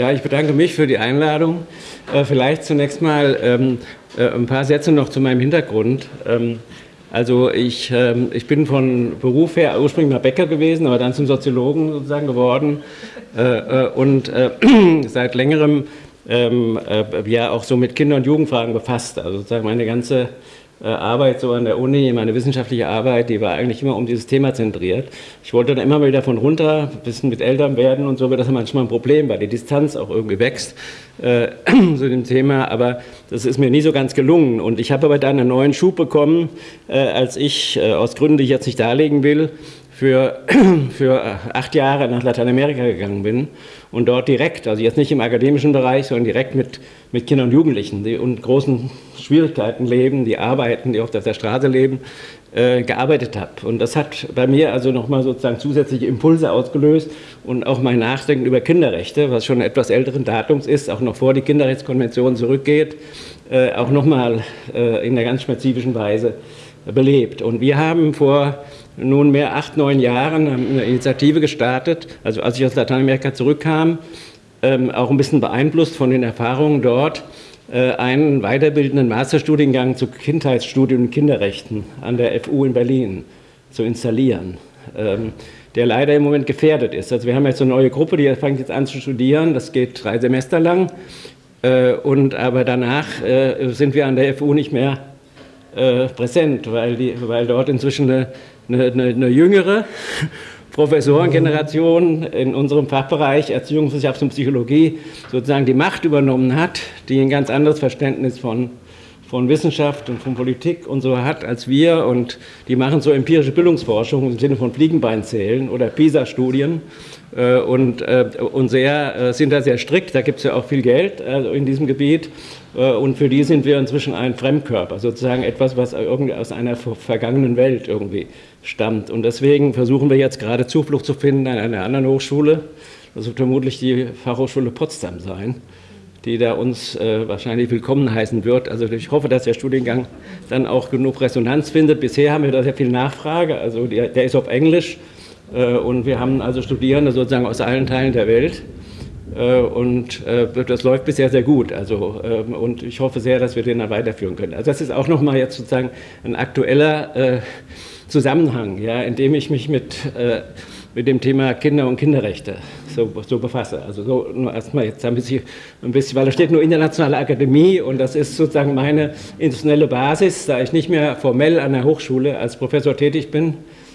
Ja, ich bedanke mich für die Einladung. Äh, vielleicht zunächst mal ähm, äh, ein paar Sätze noch zu meinem Hintergrund. Ähm, also ich, ähm, ich bin von Beruf her ursprünglich mal Bäcker gewesen, aber dann zum Soziologen sozusagen geworden äh, und seit längerem ja auch so mit Kinder- und Jugendfragen befasst. Also sozusagen meine ganze Arbeit so an der Uni, meine wissenschaftliche Arbeit, die war eigentlich immer um dieses Thema zentriert. Ich wollte dann immer mal wieder von runter, ein bisschen mit Eltern werden und so wird das manchmal ein Problem, weil die Distanz auch irgendwie wächst äh, zu dem Thema, aber das ist mir nie so ganz gelungen. Und ich habe aber dann einen neuen Schub bekommen, äh, als ich äh, aus Gründen, die ich jetzt nicht darlegen will, für, für acht Jahre nach Lateinamerika gegangen bin und dort direkt, also jetzt nicht im akademischen Bereich, sondern direkt mit, mit Kindern und Jugendlichen, die unter großen Schwierigkeiten leben, die arbeiten, die oft auf der Straße leben, äh, gearbeitet habe. Und das hat bei mir also nochmal sozusagen zusätzliche Impulse ausgelöst und auch mein Nachdenken über Kinderrechte, was schon etwas älteren Datums ist, auch noch vor die Kinderrechtskonvention zurückgeht, äh, auch nochmal äh, in einer ganz spezifischen Weise belebt. Und wir haben vor nunmehr acht, neun Jahren eine Initiative gestartet, also als ich aus Lateinamerika zurückkam, ähm, auch ein bisschen beeinflusst von den Erfahrungen dort, äh, einen weiterbildenden Masterstudiengang zu Kindheitsstudien und Kinderrechten an der FU in Berlin zu installieren, ähm, der leider im Moment gefährdet ist. Also wir haben jetzt eine neue Gruppe, die fängt jetzt an zu studieren, das geht drei Semester lang, äh, und aber danach äh, sind wir an der FU nicht mehr präsent, weil, die, weil dort inzwischen eine eine, eine, eine jüngere Professorengeneration in unserem Fachbereich Erziehungswissenschaft und Psychologie sozusagen die Macht übernommen hat, die ein ganz anderes Verständnis von, von Wissenschaft und von Politik und so hat als wir und die machen so empirische Bildungsforschung im Sinne von Fliegenbeinzählen oder PISA-Studien äh, und, äh, und sehr, äh, sind da sehr strikt, da gibt es ja auch viel Geld in diesem Gebiet und für die sind wir inzwischen ein Fremdkörper, sozusagen etwas, was irgendwie aus einer vergangenen Welt irgendwie stammt. Und deswegen versuchen wir jetzt gerade Zuflucht zu finden an einer anderen Hochschule. Das wird vermutlich die Fachhochschule Potsdam sein, die da uns äh, wahrscheinlich willkommen heißen wird. Also ich hoffe, dass der Studiengang dann auch genug Resonanz findet. Bisher haben wir da sehr viel Nachfrage. Also der, der ist auf Englisch äh, und wir haben also Studierende sozusagen aus allen Teilen der Welt. Äh, und äh, das läuft bisher sehr gut. Also, ähm, und ich hoffe sehr, dass wir den dann weiterführen können. Also das ist auch nochmal jetzt sozusagen ein aktueller äh, Zusammenhang, ja, in dem ich mich mit, äh, mit dem Thema Kinder und Kinderrechte so, so befasse. Also so nur erstmal jetzt ein bisschen, ein bisschen, weil da steht nur internationale Akademie und das ist sozusagen meine institutionelle Basis, da ich nicht mehr formell an der Hochschule als Professor tätig bin,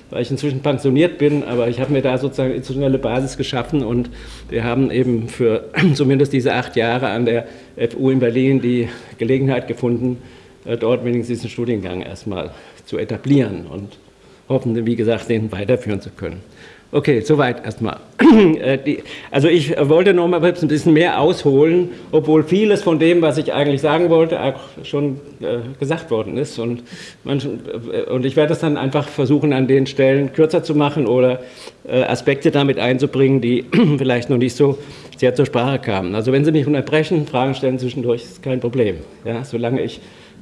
weil ich inzwischen pensioniert bin, aber ich habe mir da sozusagen institutionelle Basis geschaffen und wir haben eben für zumindest diese acht Jahre an der FU in Berlin die Gelegenheit gefunden, äh, dort wenigstens diesen Studiengang erstmal zu etablieren und hoffen, wie gesagt, den weiterführen zu können. Okay, soweit erstmal. Äh, also ich wollte noch mal ein bisschen mehr ausholen, obwohl vieles von dem, was ich eigentlich sagen wollte, auch schon äh, gesagt worden ist. Und, äh, ich werde es dann einfach versuchen, an den Stellen kürzer zu machen oder Aspekte damit einzubringen, die vielleicht noch nicht so sehr zur Sprache kamen. Also wenn Sie mich unterbrechen, Fragen stellen zwischendurch, ist kein Problem. Ja, solange ich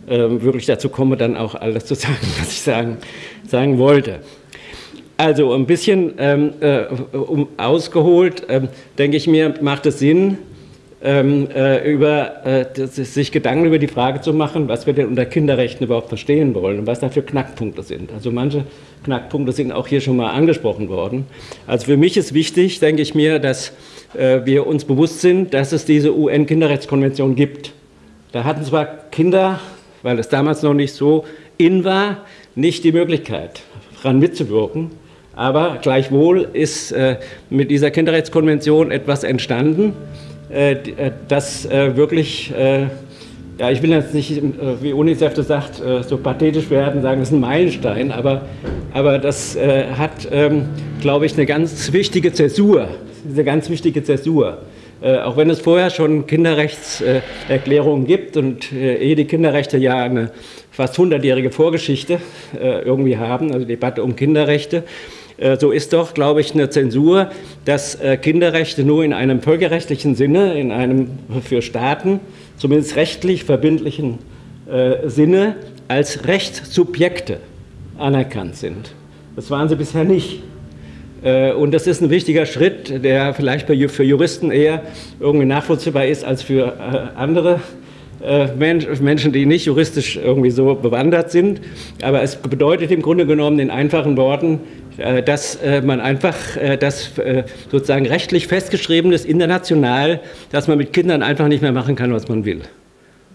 wirklich dazu komme, dann auch alles zu sagen, was ich sagen, sagen wollte. Also ein bisschen ähm, äh, ausgeholt, ähm, denke ich mir, macht es Sinn, ähm, äh, über, äh, sich Gedanken über die Frage zu machen, was wir denn unter Kinderrechten überhaupt verstehen wollen und was da für Knackpunkte sind. Also manche Knackpunkte sind auch hier schon mal angesprochen worden. Also für mich ist wichtig, denke ich mir, dass äh, wir uns bewusst sind, dass es diese UN-Kinderrechtskonvention gibt. Da hatten zwar Kinder weil es damals noch nicht so in war, nicht die Möglichkeit, daran mitzuwirken. Aber gleichwohl ist äh, mit dieser Kinderrechtskonvention etwas entstanden, äh, äh das äh, wirklich, äh, ja, ich will jetzt nicht, äh, wie UNICEF das sagt, so pathetisch werden, sagen, das ist ein Meilenstein, aber, aber das hat, ähm, glaube ich, eine ganz wichtige Zäsur, eine ganz wichtige Zäsur. Äh, auch wenn es vorher schon Kinderrechtserklärungen gibt und äh, eh die Kinderrechte ja eine fast hundertjährige Vorgeschichte äh, irgendwie haben, also Debatte um Kinderrechte, so ist doch, glaube ich, eine Zensur, dass Kinderrechte nur in einem völkerrechtlichen Sinne, in einem für Staaten zumindest rechtlich verbindlichen Sinne als Rechtssubjekte anerkannt sind. Das waren sie bisher nicht. Äh, und das ist ein wichtiger Schritt, der vielleicht für Juristen eher irgendwie nachvollziehbar ist als für äh, andere äh, Menschen, die nicht juristisch irgendwie so bewandert sind. Aber es bedeutet im Grunde genommen in einfachen Worten, dass man einfach das sozusagen rechtlich festgeschrieben ist, international, dass man mit Kindern einfach nicht mehr machen kann, was man will.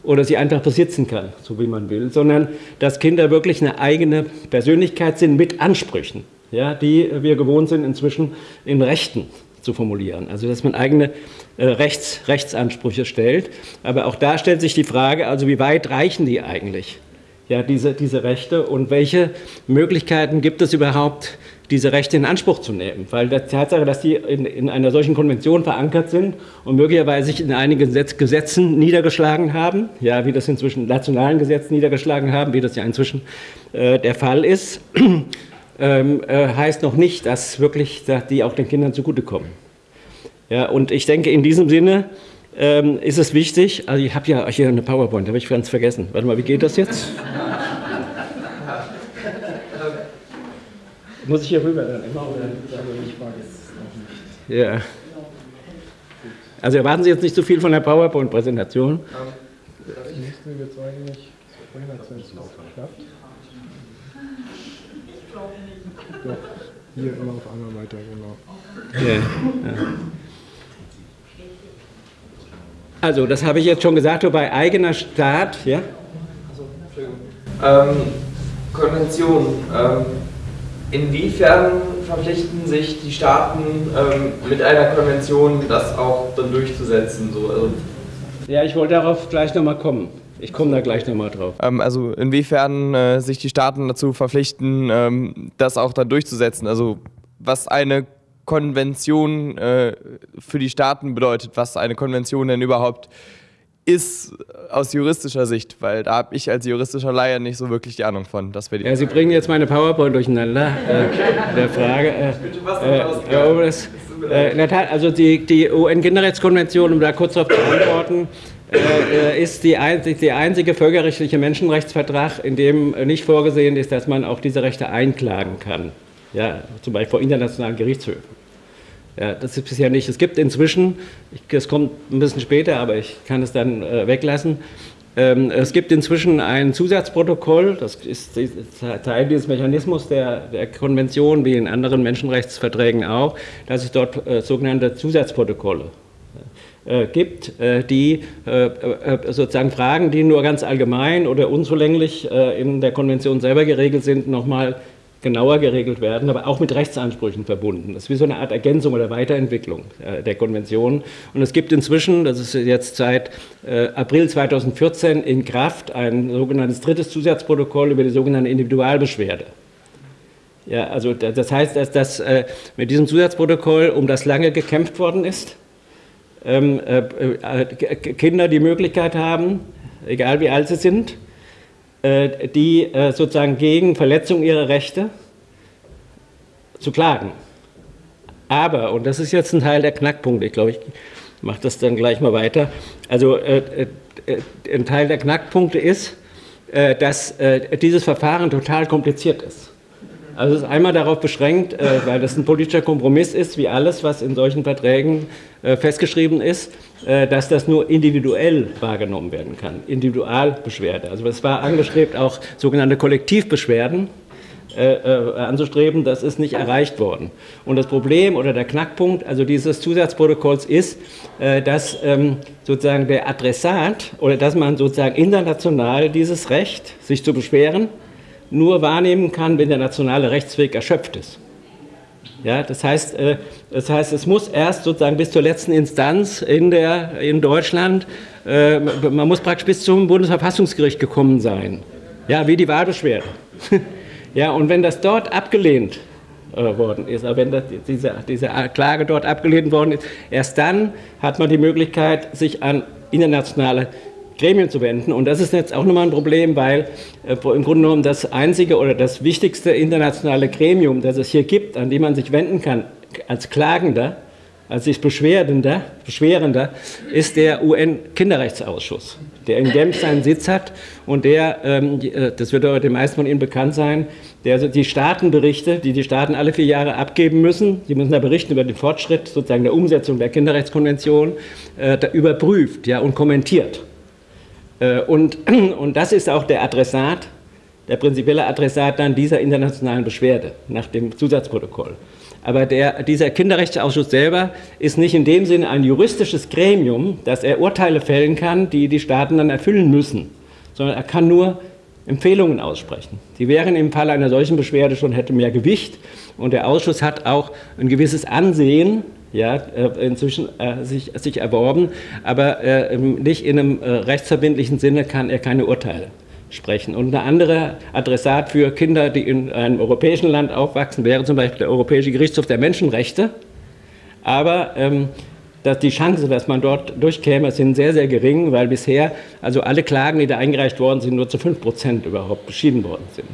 Oder sie einfach besitzen kann, so wie man will, sondern dass Kinder wirklich eine eigene Persönlichkeit sind mit Ansprüchen ja, die wir gewohnt sind, inzwischen in Rechten zu formulieren. Also dass man eigene äh, Rechts, Rechtsansprüche stellt. Aber auch da stellt sich die Frage, also wie weit reichen die eigentlich, ja, diese, diese Rechte und welche Möglichkeiten gibt es überhaupt, diese Rechte in Anspruch zu nehmen. Weil die Tatsache, dass die in, in einer solchen Konvention verankert sind und möglicherweise sich in einigen Gesetzen niedergeschlagen haben, ja, wie das inzwischen in nationalen Gesetzen niedergeschlagen haben, wie das ja inzwischen äh, der Fall ist, ähm, äh, heißt noch nicht, dass wirklich dass die auch den Kindern zugutekommen. Ja, und ich denke, in diesem Sinne ähm, ist es wichtig, also ich habe ja hier eine PowerPoint, habe ich ganz vergessen. Warte mal, wie geht das jetzt? Muss ich hier rüber? Ich nicht. Ja. Also erwarten Sie jetzt nicht so viel von der PowerPoint-Präsentation. Um, das nächste wird es eigentlich vorhin hat es geschafft. Doch, hier immer auf einmal weiter, genau. Ja, ja. Also, das habe ich jetzt schon gesagt, bei eigener Staat, ja? Ähm, Konvention. Ähm, inwiefern verpflichten sich die Staaten ähm, mit einer Konvention, das auch dann durchzusetzen? So, also ja, ich wollte darauf gleich nochmal kommen. Ich komme da gleich nochmal drauf. Ähm, also inwiefern äh, sich die Staaten dazu verpflichten, ähm, das auch dann durchzusetzen. Also was eine Konvention äh, für die Staaten bedeutet, was eine Konvention denn überhaupt ist aus juristischer Sicht, weil da habe ich als juristischer Laie nicht so wirklich die Ahnung von. Das ja, Sie bringen jetzt meine PowerPoint durcheinander. Äh, der Frage. Äh, äh, das, äh, in der Tat, also die, die UN-Kinderrechtskonvention, um da kurz darauf zu antworten, äh, äh, ist die, einzig, der einzige völkerrechtliche Menschenrechtsvertrag, in dem nicht vorgesehen ist, dass man auch diese Rechte einklagen kann. Ja, zum Beispiel vor internationalen Gerichtshöfen. Ja, das ist bisher nicht. Es gibt inzwischen, das kommt ein bisschen später, aber ich kann es dann äh, weglassen. Ähm, es gibt inzwischen ein Zusatzprotokoll, das ist Teil dieses Mechanismus der, der Konvention, wie in anderen Menschenrechtsverträgen auch, dass es dort äh, sogenannte Zusatzprotokolle äh, gibt, äh, die äh, sozusagen Fragen, die nur ganz allgemein oder unzulänglich in der Konvention selber geregelt sind, nochmal genauer geregelt werden, aber auch mit Rechtsansprüchen verbunden. Das ist wie so eine Art Ergänzung oder Weiterentwicklung der Konvention. Und es gibt inzwischen, das ist jetzt seit April 2014 in Kraft, ein sogenanntes drittes Zusatzprotokoll über die sogenannte Individualbeschwerde. Ja, also das heißt, dass das mit diesem Zusatzprotokoll um das lange gekämpft worden ist ähm, äh, äh, Kinder die Möglichkeit haben, egal wie alt sie sind, äh, die äh, sozusagen gegen Verletzung ihrer Rechte zu klagen. Aber, und das ist jetzt ein Teil der Knackpunkte, ich glaube, ich mache das dann gleich mal weiter. Also äh, äh, ein Teil der Knackpunkte ist, dass dieses Verfahren total kompliziert ist. Also es ist einmal darauf beschränkt, äh, weil das ein politischer Kompromiss ist, wie alles, was in solchen Verträgen äh, festgeschrieben ist, äh, dass das nur individuell wahrgenommen werden kann, Individualbeschwerde. Also es war angestrebt, auch sogenannte Kollektivbeschwerden anzustreben, das ist nicht erreicht worden. Und das Problem oder der Knackpunkt also dieses Zusatzprotokolls ist, dass ähm, sozusagen der Adressat oder dass man sozusagen international dieses Recht, sich zu beschweren, nur wahrnehmen kann, wenn der nationale Rechtsweg erschöpft ist. Ja, das, heißt, äh, das heißt, es muss erst sozusagen bis zur letzten Instanz in, der, in Deutschland, äh, man muss praktisch bis zum Bundesverfassungsgericht gekommen sein. Ja, wie die Wahlbeschwerde. ja, und wenn das dort abgelehnt äh, worden ist, wenn das, diese, diese Klage dort abgelehnt worden ist, erst dann hat man die Möglichkeit, sich an internationale Gremien zu wenden. Und das ist jetzt auch nochmal ein Problem, weil äh, im Grunde genommen das einzige oder das wichtigste internationale Gremium, das es hier gibt, an dem man sich wenden kann als Klagender, als sich Beschwerender, Beschwerender, ist der UN-Kinderrechtsausschuss. der in Genf seinen Sitz hat und der, ähm, äh, das wird den meisten von Ihnen bekannt sein, der die Staatenberichte, die die Staaten alle vier Jahre abgeben müssen, die müssen da berichten über den Fortschritt sozusagen der Umsetzung der Kinderrechtskonvention, äh, überprüft ja, und kommentiert. Äh, und, und das ist auch der Adressat, der prinzipielle Adressat dann dieser internationalen Beschwerde nach dem Zusatzprotokoll. Aber der, dieser Kinderrechtsausschuss selber ist nicht in dem Sinne ein juristisches Gremium, dass er Urteile fällen kann, die die Staaten dann erfüllen müssen, sondern er kann nur Empfehlungen aussprechen. Die wären im Fall einer solchen Beschwerde schon hätte mehr Gewicht und der Ausschuss hat auch ein gewisses Ansehen ja, äh, inzwischen äh, sich, sich erworben, aber äh, nicht in einem äh, rechtsverbindlichen Sinne kann er keine Urteile sprechen. Und ein anderer Adressat für Kinder, die in einem europäischen Land aufwachsen, wäre zum Beispiel der Europäische Gerichtshof der Menschenrechte. Aber ähm, dass die Chance, dass man dort durchkäme, sind sehr, sehr gering, weil bisher also alle Klagen, die da eingereicht worden sind, nur zu 5 Prozent überhaupt beschieden worden sind.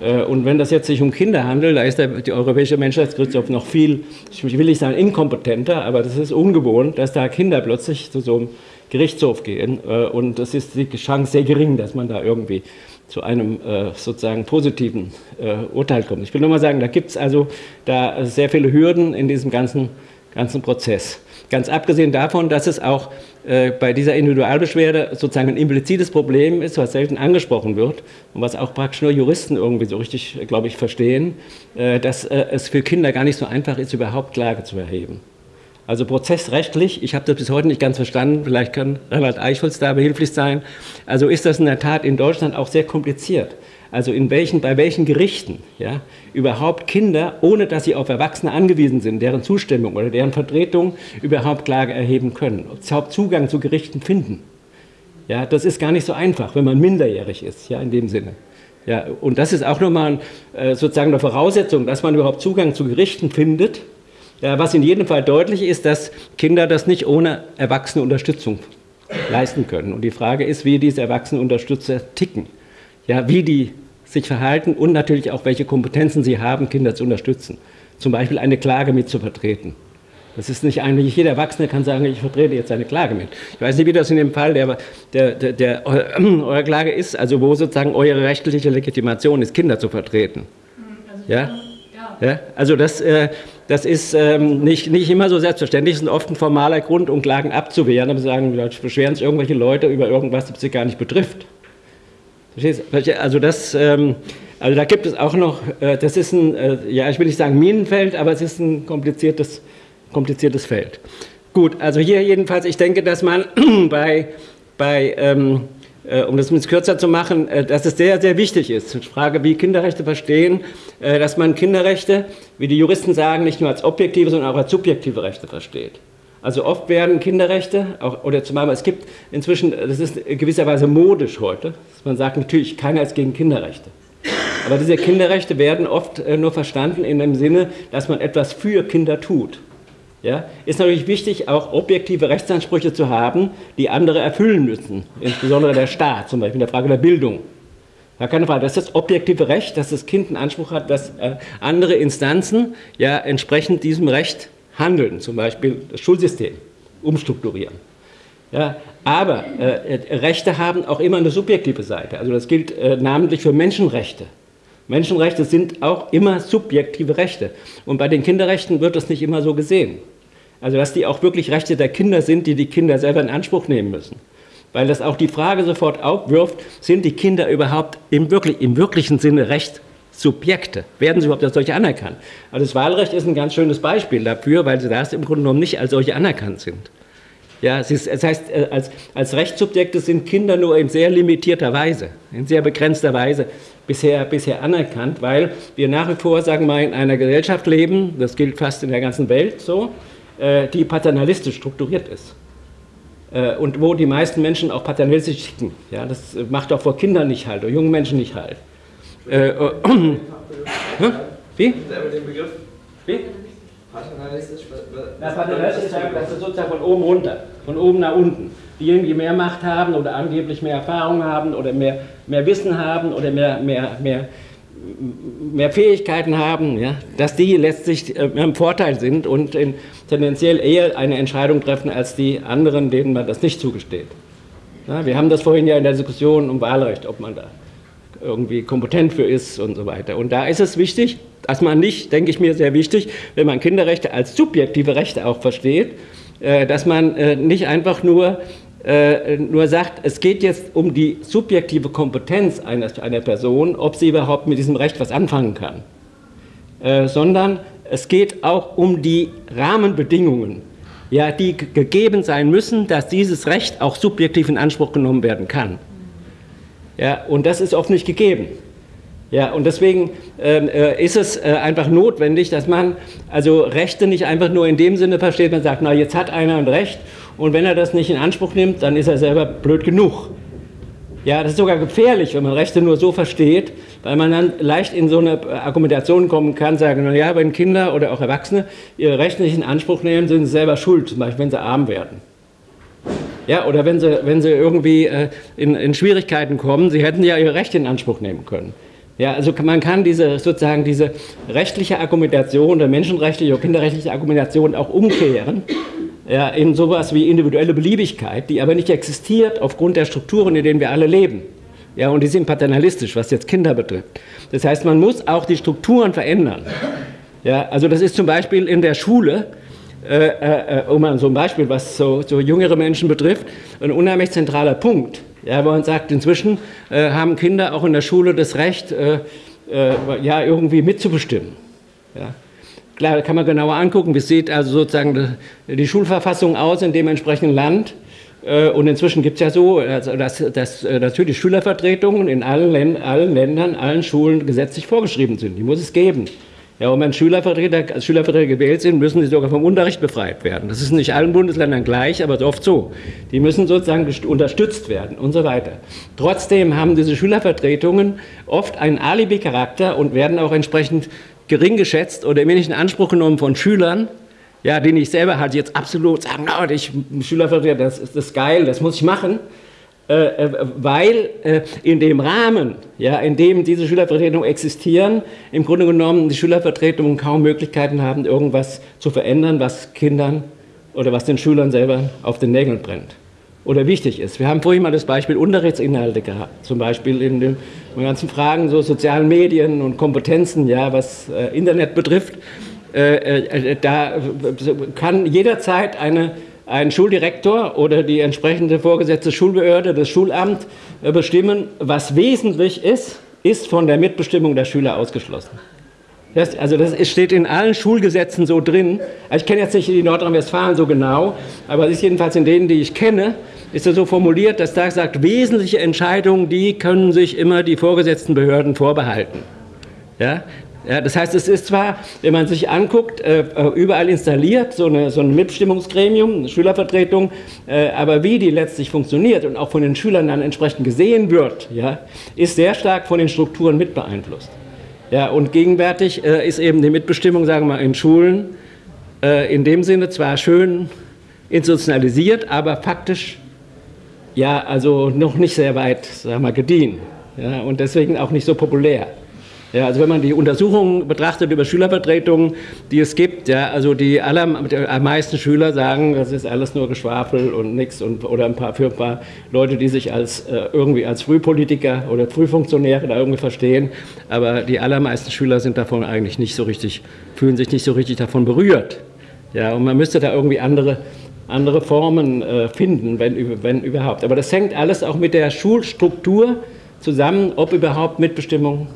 Äh, und wenn das jetzt sich um Kinder handelt, da ist der, die Europäische Menschenrechtsgerichtshof noch viel, ich will nicht sagen inkompetenter, aber das ist ungewohnt, dass da Kinder plötzlich zu so einem Gerichtshof gehen. Äh, und es ist die Chance sehr gering, dass man da irgendwie zu einem äh, sozusagen positiven Urteil kommt. Ich will nur mal sagen, da gibt es also da sehr viele Hürden in diesem ganzen, ganzen Prozess. Ganz abgesehen davon, dass es auch bei dieser Individualbeschwerde sozusagen ein implizites Problem ist, was selten angesprochen wird und was auch praktisch nur Juristen irgendwie so richtig, glaube ich, verstehen, äh, dass äh, es für Kinder gar nicht so einfach ist, überhaupt Klage zu erheben. Also prozessrechtlich, ich habe das bis heute nicht ganz verstanden, vielleicht kann Reinhard Eichholz da behilflich sein, also ist das in der Tat in Deutschland auch sehr kompliziert also in welchen, bei welchen Gerichten ja, überhaupt Kinder, ohne dass sie auf Erwachsene angewiesen sind, deren Zustimmung oder deren Vertretung überhaupt Klage erheben können, überhaupt Zugang zu Gerichten finden. Ja, das ist gar nicht so einfach, wenn man minderjährig ist, ja, in dem Sinne. Ja, und das ist auch nochmal äh, sozusagen eine Voraussetzung, dass man überhaupt Zugang zu Gerichten findet. Ja, was in jedem Fall deutlich ist, dass Kinder das nicht ohne erwachsene Unterstützung leisten können. Und die Frage ist, wie diese erwachsenen Unterstützer ticken ja, wie die sich verhalten und natürlich auch, welche Kompetenzen sie haben, Kinder zu unterstützen. Zum Beispiel eine Klage mit zu vertreten. Das ist nicht eigentlich, jeder Erwachsene kann sagen, ich vertrete jetzt eine Klage mit. Ich weiß nicht, wie das in dem Fall der, der, der, der äh, eurer Klage ist, also wo sozusagen eure rechtliche Legitimation ist, Kinder zu vertreten. Also, ja? Ja. ja? Also das, äh, das ist ähm, nicht, nicht immer so selbstverständlich, es ist oft ein formaler Grund, um Klagen abzuwehren, aber sagen, beschweren sich irgendwelche Leute über irgendwas, das sie gar nicht betrifft. Also das, ähm, also da gibt es auch noch, äh, das ist ein, äh, ja, ich will nicht sagen Minenfeld, aber es ist ein kompliziertes, kompliziertes Feld. Gut, also hier jedenfalls, ich denke, dass man bei, bei ähm, äh, um das ein kürzer zu machen, dass es sehr, sehr wichtig ist, die Frage, wie Kinderrechte verstehen, dass man Kinderrechte, wie die Juristen sagen, nicht nur als objektive, sondern auch als subjektive Rechte versteht. Also oft werden Kinderrechte, auch, oder zumal es gibt inzwischen, das ist gewisserweise modisch heute, dass man sagt, natürlich, keiner ist gegen Kinderrechte. Aber diese Kinderrechte werden oft äh, nur verstanden in dem Sinne, dass man etwas für Kinder tut. Ja? Ist natürlich wichtig, auch objektive Rechtsansprüche zu haben, die andere erfüllen müssen, insbesondere der Staat, zum Beispiel in der Frage der Bildung. Ja, keine Frage, das ist das objektive Recht, dass das Kind einen Anspruch hat, dass äh, andere Instanzen ja entsprechend diesem Recht handeln, zum Beispiel das Schulsystem umstrukturieren. Ja, aber äh, Rechte haben auch immer eine subjektive Seite. Also das gilt äh, namentlich für Menschenrechte. Menschenrechte sind auch immer subjektive Rechte. Und bei den Kinderrechten wird das nicht immer so gesehen. Also dass die auch wirklich Rechte der Kinder sind, die die Kinder selber in Anspruch nehmen müssen. Weil das auch die Frage sofort aufwirft, sind die Kinder überhaupt im, wirklich, im wirklichen Sinne Recht Subjekte. Werden sie überhaupt als solche anerkannt? Also das Wahlrecht ist ein ganz schönes Beispiel dafür, weil sie das im Grunde genommen nicht als solche anerkannt sind. Ja, es, ist, es heißt, äh, als, als Rechtssubjekte sind Kinder nur in sehr limitierter Weise, in sehr begrenzter Weise bisher, bisher anerkannt, weil wir nach wie vor, sagen wir mal, in einer Gesellschaft leben, das gilt fast in der ganzen Welt so, äh, die paternalistisch strukturiert ist. Äh, und wo die meisten Menschen auch paternalistisch ticken. Ja, das macht auch vor Kindern nicht halt, oder jungen Menschen nicht halt. Äh, äh, wie? den Begriff. Wie? Paternalistisch? Na, paternalistisch ist das ist sozusagen von oben runter, von oben nach unten. Diejenigen, die mehr Macht haben oder angeblich mehr Erfahrung haben oder mehr, mehr Wissen haben oder mehr, mehr, mehr, mehr Fähigkeiten haben, ja, dass die letztlich äh, im Vorteil sind und tendenziell eher eine Entscheidung treffen als die anderen, denen man das nicht zugesteht. Ja, wir haben das vorhin ja in der Diskussion um Wahlrecht, ob man da irgendwie kompetent für ist und so weiter. Und da ist es wichtig, dass man nicht, denke ich mir sehr wichtig, wenn man Kinderrechte als subjektive Rechte auch versteht, äh, dass man äh, nicht einfach nur, äh, nur sagt, es geht jetzt um die subjektive Kompetenz einer, einer Person, ob sie überhaupt mit diesem Recht was anfangen kann, sondern es geht auch um die Rahmenbedingungen, ja, die gegeben sein müssen, dass dieses Recht auch subjektiv in Anspruch genommen werden kann. Ja, und das ist oft nicht gegeben. Ja, und deswegen ähm, äh, ist es äh, einfach notwendig, dass man also Rechte nicht einfach nur in dem Sinne versteht, man sagt, na jetzt hat einer ein Recht und wenn er das nicht in Anspruch nimmt, dann ist er selber blöd genug. Ja, das ist sogar gefährlich, wenn man Rechte nur so versteht, weil man dann leicht in so eine Argumentation kommen kann, sagen, na ja, wenn Kinder oder auch Erwachsene ihre Rechte nicht in Anspruch nehmen, sind sie selber schuld, zum Beispiel wenn sie arm werden. Ja, oder wenn sie, wenn sie irgendwie äh, in, in Schwierigkeiten kommen, sie hätten ja ihre Rechte in Anspruch nehmen können. Ja, also man kann diese sozusagen diese rechtliche Argumentation, der menschenrechtliche oder kinderrechtliche Argumentation auch umkehren ja, in sowas wie individuelle Beliebigkeit, die aber nicht existiert aufgrund der Strukturen, in denen wir alle leben. Ja, und die sind paternalistisch, was jetzt Kinder betrifft. Das heißt, man muss auch die Strukturen verändern. Ja, also das ist zum Beispiel in der Schule, äh, äh, um mal so ein Beispiel, was so, so, jüngere Menschen betrifft, ein unheimlich zentraler Punkt. Ja, wo man sagt, inzwischen äh, haben Kinder auch in der Schule das Recht, äh, äh, ja, irgendwie mitzubestimmen. Ja. Klar, kann man genauer angucken, wie sieht also sozusagen die Schulverfassung aus in dem entsprechenden Land. Äh, und inzwischen gibt es ja so, also dass, dass natürlich Schülervertretungen in allen, allen Ländern, allen Schulen gesetzlich vorgeschrieben sind. Die muss es geben. Ja, und wenn Schülervertreter, als Schülervertreter gewählt sind, müssen sie sogar vom Unterricht befreit werden. Das ist nicht allen Bundesländern gleich, aber oft so. Die müssen sozusagen unterstützt werden und so weiter. Trotzdem haben diese Schülervertretungen oft einen Alibi-Charakter und werden auch entsprechend gering geschätzt oder nicht in Anspruch genommen von Schülern, ja, denen ich selber halt jetzt absolut sagen, no, ich Schülervertreter, das ist geil, das muss ich machen. Äh, äh, weil äh, in dem Rahmen, ja, in dem diese Schülervertretungen existieren, im Grunde genommen die Schülervertretungen kaum Möglichkeiten haben, irgendwas zu verändern, was Kindern oder was den Schülern selber auf den Nägeln brennt oder wichtig ist. Wir haben vorhin mal das Beispiel Unterrichtsinhalte gehabt, zum Beispiel in den ganzen Fragen so sozialen Medien und Kompetenzen, ja, was Internet betrifft. Da kann jederzeit eine ein Schuldirektor oder die entsprechende vorgesetzte Schulbehörde, das Schulamt bestimmen, was wesentlich ist, ist von der Mitbestimmung der Schüler ausgeschlossen. Das, also das steht in allen Schulgesetzen so drin. Ich kenne jetzt nicht die Nordrhein-Westfalen so genau, aber es ist jedenfalls in denen, die ich kenne, ist es so formuliert, dass da sagt, wesentliche Entscheidungen, die können sich immer die vorgesetzten Behörden vorbehalten. Ja? Ja, das heißt, es ist zwar, wenn man sich anguckt, äh, äh, überall installiert, so, eine, so ein Mitbestimmungsgremium, eine Schülervertretung, äh, aber wie die letztlich funktioniert und auch von den Schülern dann entsprechend gesehen wird, ja, ist sehr stark von den Strukturen mit beeinflusst. Ja, und gegenwärtig ist eben die Mitbestimmung, sagen wir mal, in Schulen in dem Sinne zwar schön institutionalisiert, aber faktisch ja, also noch nicht sehr weit, sagen wir mal, gediehen ja, und deswegen auch nicht so populär. Ja, also wenn man die Untersuchungen betrachtet über Schülervertretungen, die es gibt, ja, also die allermeisten Schüler sagen, das ist alles nur Geschwafel und nichts und oder ein paar für ein paar Leute, die sich als äh, irgendwie als Frühpolitiker oder Frühfunktionäre da irgendwie verstehen, aber die allermeisten Schüler sind davon eigentlich nicht so richtig, fühlen sich nicht so richtig davon berührt. Ja, und man müsste da irgendwie andere andere Formen äh, finden, wenn, wenn überhaupt. Aber das hängt alles auch mit der Schulstruktur zusammen, ob überhaupt Mitbestimmung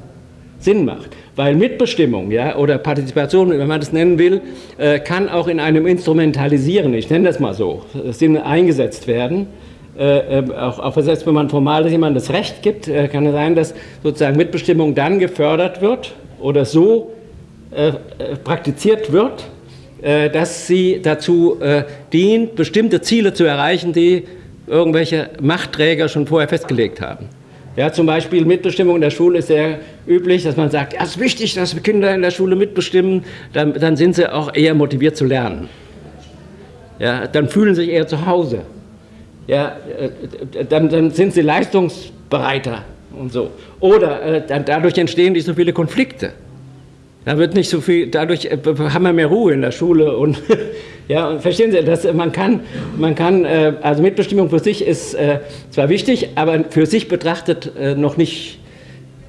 Sinn macht. Weil Mitbestimmung ja, oder Partizipation, wenn man das nennen will, äh, kann auch in einem Instrumentalisieren, ich nenne das mal so, Sinn eingesetzt werden. Äh, äh, auch, auch selbst wenn man formal jemandem das Recht gibt, äh, kann es sein, dass sozusagen Mitbestimmung dann gefördert wird oder so äh, äh, praktiziert wird, dass sie dazu dient, bestimmte Ziele zu erreichen, die irgendwelche Machtträger schon vorher festgelegt haben. Ja, zum Beispiel Mitbestimmung in der Schule ist sehr üblich, dass man sagt, ja, es ist wichtig, dass Kinder in der Schule mitbestimmen, dann, dann sind sie auch eher motiviert zu lernen. Ja, dann fühlen sie sich eher zu Hause. Ja, äh, dann, dann sind sie leistungsbereiter und so. Oder äh, dann, dadurch entstehen nicht so viele Konflikte. Da wird nicht so viel, dadurch äh, haben wir mehr Ruhe in der Schule und ja, und verstehen Sie, dass man kann, man kann, äh, also Mitbestimmung für sich ist äh, zwar wichtig, aber für sich betrachtet noch nicht,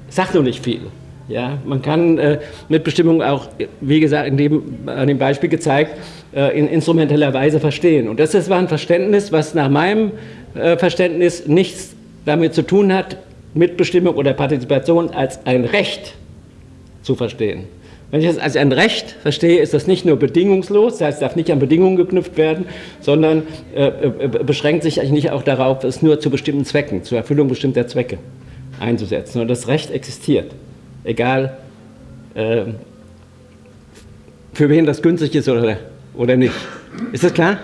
sagt noch nicht viel. Ja, man kann Mitbestimmung auch, wie gesagt, in dem, an dem Beispiel gezeigt, in instrumenteller Weise verstehen. Und das war ein Verständnis, was nach meinem Verständnis nichts damit zu tun hat, Mitbestimmung oder Partizipation als ein Recht zu verstehen. Wenn ich das als ein Recht verstehe, ist das nicht nur bedingungslos, das heißt, es darf nicht an Bedingungen geknüpft werden, sondern äh, äh, beschränkt sich eigentlich nicht auch darauf, es nur zu bestimmten Zwecken, zur Erfüllung bestimmter Zwecke einzusetzen. Und das Recht existiert, egal äh, für wen das günstig ist oder, oder nicht. Ist das klar?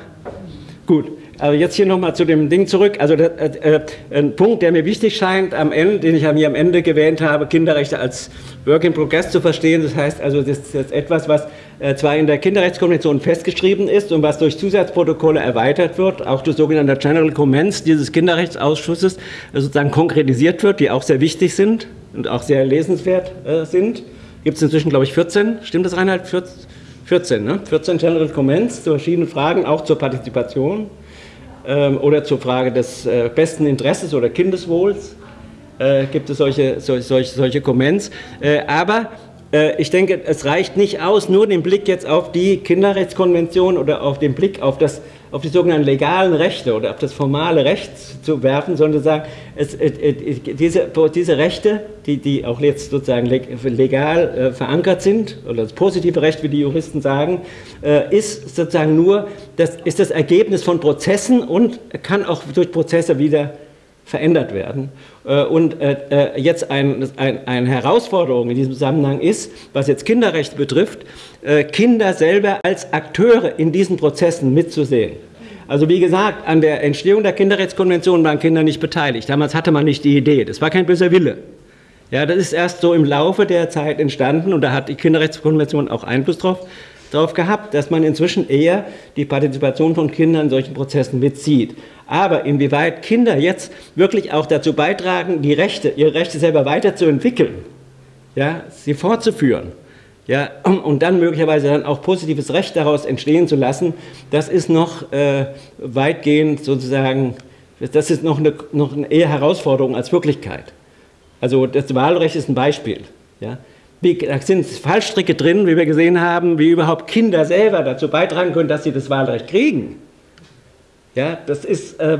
Gut. Also jetzt hier nochmal zu dem Ding zurück. Also äh, äh, ein Punkt, der mir wichtig scheint am Ende, den ich mir am Ende gewähnt habe, Kinderrechte als Work in Progress zu verstehen. Das heißt also, das ist etwas, was äh, zwar in der Kinderrechtskonvention festgeschrieben ist und was durch Zusatzprotokolle erweitert wird, auch durch sogenannte General Comments dieses Kinderrechtsausschusses äh, sozusagen konkretisiert wird, die auch sehr wichtig sind und auch sehr lesenswert sind. Gibt es inzwischen, glaube ich, 14. Stimmt das, Reinhard? 14, ne? 14 General Comments zu verschiedenen Fragen, auch zur Partizipation. Ähm, oder zur Frage des äh, besten Interesses oder Kindeswohls äh, gibt es solche, solche, solche Comments. Äh, aber ich denke, es reicht nicht aus, nur den Blick jetzt auf die Kinderrechtskonvention oder auf den Blick auf das auf die sogenannten legalen Rechte oder auf das formale Recht zu werfen, sondern sagen, es, diese, diese Rechte, die, die auch jetzt sozusagen legal äh, verankert sind, oder das positive Recht, wie die Juristen sagen, äh, ist sozusagen nur, das ist das Ergebnis von Prozessen und kann auch durch Prozesse wieder verändert werden. Äh, und äh, jetzt ein, ein, eine Herausforderung in diesem Zusammenhang ist, was jetzt Kinderrecht betrifft, äh, Kinder selber als Akteure in diesen Prozessen mitzusehen. Also wie gesagt, an der Entstehung der Kinderrechtskonvention waren Kinder nicht beteiligt. Damals hatte man nicht die Idee, das war kein böser Wille. Ja, das ist erst so im Laufe der Zeit entstanden und da hat die Kinderrechtskonvention auch Einfluss drauf, drauf gehabt, dass man inzwischen eher die Partizipation von Kindern in solchen Prozessen mitzieht. Aber inwieweit Kinder jetzt wirklich auch dazu beitragen, die Rechte, ihre Rechte selber weiterzuentwickeln, ja, sie fortzuführen, ja, und dann möglicherweise dann auch positives Recht daraus entstehen zu lassen, das ist noch äh, weitgehend sozusagen, das ist noch eine, noch eine eher Herausforderung als Wirklichkeit. Also das Wahlrecht ist ein Beispiel. Ja. Wie, da sind Fallstricke drin, wie wir gesehen haben, wie überhaupt Kinder selber dazu beitragen können, dass sie das Wahlrecht kriegen. Ja, das ist äh,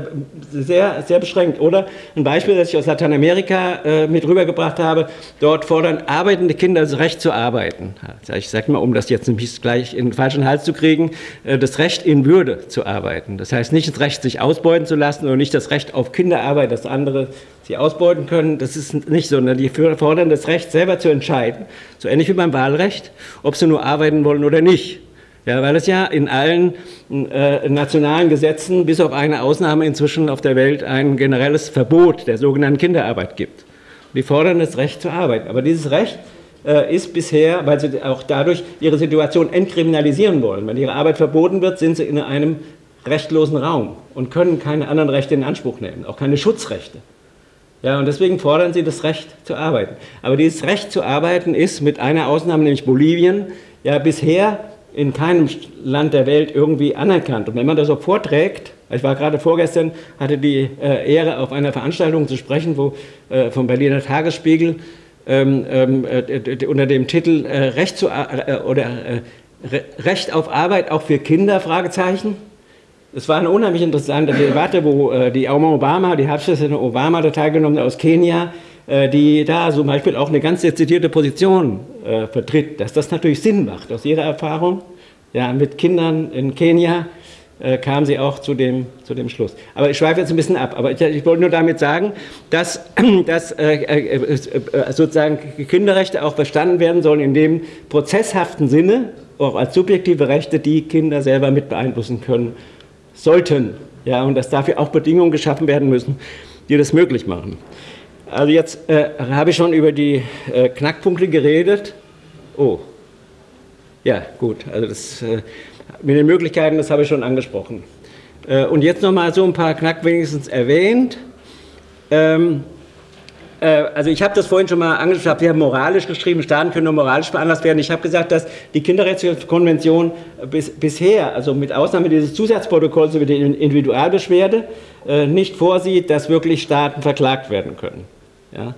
sehr, sehr beschränkt. Oder ein Beispiel, das ich aus Lateinamerika äh, mit rübergebracht habe, dort fordern arbeitende Kinder das Recht zu arbeiten. Ich sage mal, um das jetzt nicht gleich in den falschen Hals zu kriegen, äh, das Recht in Würde zu arbeiten. Das heißt nicht das Recht, sich ausbeuten zu lassen oder nicht das Recht auf Kinderarbeit, dass andere sie ausbeuten können. Das ist nicht so, sondern die fordern das Recht, selber zu entscheiden, so ähnlich wie beim Wahlrecht, ob sie nur arbeiten wollen oder nicht. Ja, weil es ja in allen äh, nationalen Gesetzen, bis auf eine Ausnahme inzwischen auf der Welt, ein generelles Verbot der sogenannten Kinderarbeit gibt. Die fordern das Recht zur Arbeit. Aber dieses Recht äh, ist bisher, weil sie auch dadurch ihre Situation entkriminalisieren wollen. Wenn ihre Arbeit verboten wird, sind sie in einem rechtlosen Raum und können keine anderen Rechte in Anspruch nehmen, auch keine Schutzrechte. Ja, und deswegen fordern sie das Recht zu arbeiten. Aber dieses Recht zu arbeiten ist mit einer Ausnahme, nämlich Bolivien, ja bisher in keinem Land der Welt irgendwie anerkannt. Und wenn man das so vorträgt, ich war gerade vorgestern, hatte die äh, Ehre, auf einer Veranstaltung zu sprechen, wo äh, vom Berliner Tagesspiegel ähm, ähm äh, unter dem Titel äh, Recht, zu, äh, oder, äh, Recht auf Arbeit auch für Kinder, Fragezeichen. Es war eine unheimlich interessante Debatte, wo die Obama, die Herbstpräsidentin Obama da teilgenommen aus Kenia, die da zum Beispiel auch eine ganz dezidierte Position äh, vertritt, dass das natürlich Sinn macht. Aus ihrer Erfahrung ja, mit Kindern in Kenia äh, kam sie auch zu dem, zu dem Schluss. Aber ich schweife jetzt ein bisschen ab. Aber ich, ich wollte nur damit sagen, dass, dass äh, äh, äh, sozusagen Kinderrechte auch verstanden werden sollen in dem prozesshaften Sinne, auch als subjektive Rechte, die Kinder selber mit beeinflussen können sollten. Ja, und dass dafür auch Bedingungen geschaffen werden müssen, die das möglich machen. Also jetzt äh, habe ich schon über die äh, Knackpunkte geredet. Oh, ja gut, also das, äh, mit den Möglichkeiten, das habe ich schon angesprochen. Äh, und jetzt noch mal so ein paar Knack wenigstens erwähnt. Ähm, Äh, also ich habe das vorhin schon mal angesprochen, wir haben moralisch geschrieben, Staaten können nur moralisch veranlasst werden. Ich habe gesagt, dass die Kinderrechtskonvention bis, bisher, also mit Ausnahme dieses Zusatzprotokolls über die Individualbeschwerde, äh, nicht vorsieht, dass wirklich Staaten verklagt werden können. Ja?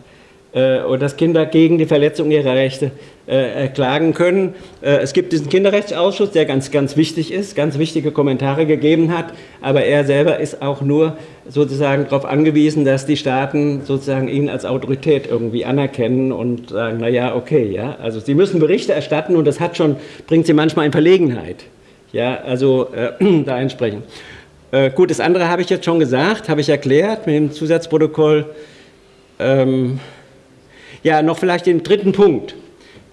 Äh, und dass Kinder gegen die Verletzung ihrer Rechte äh, klagen können. Äh, es gibt diesen Kinderrechtsausschuss, der ganz, ganz wichtig ist, ganz wichtige Kommentare gegeben hat, aber er selber ist auch nur sozusagen darauf angewiesen, dass die Staaten sozusagen ihn als Autorität irgendwie anerkennen und sagen, naja, okay, ja, also sie müssen Berichte erstatten und das hat schon, bringt sie manchmal in Verlegenheit, ja, also äh, da entsprechend. Äh, gut, das andere habe ich jetzt schon gesagt, habe ich erklärt mit dem Zusatzprotokoll. Ähm, ja, noch vielleicht den dritten Punkt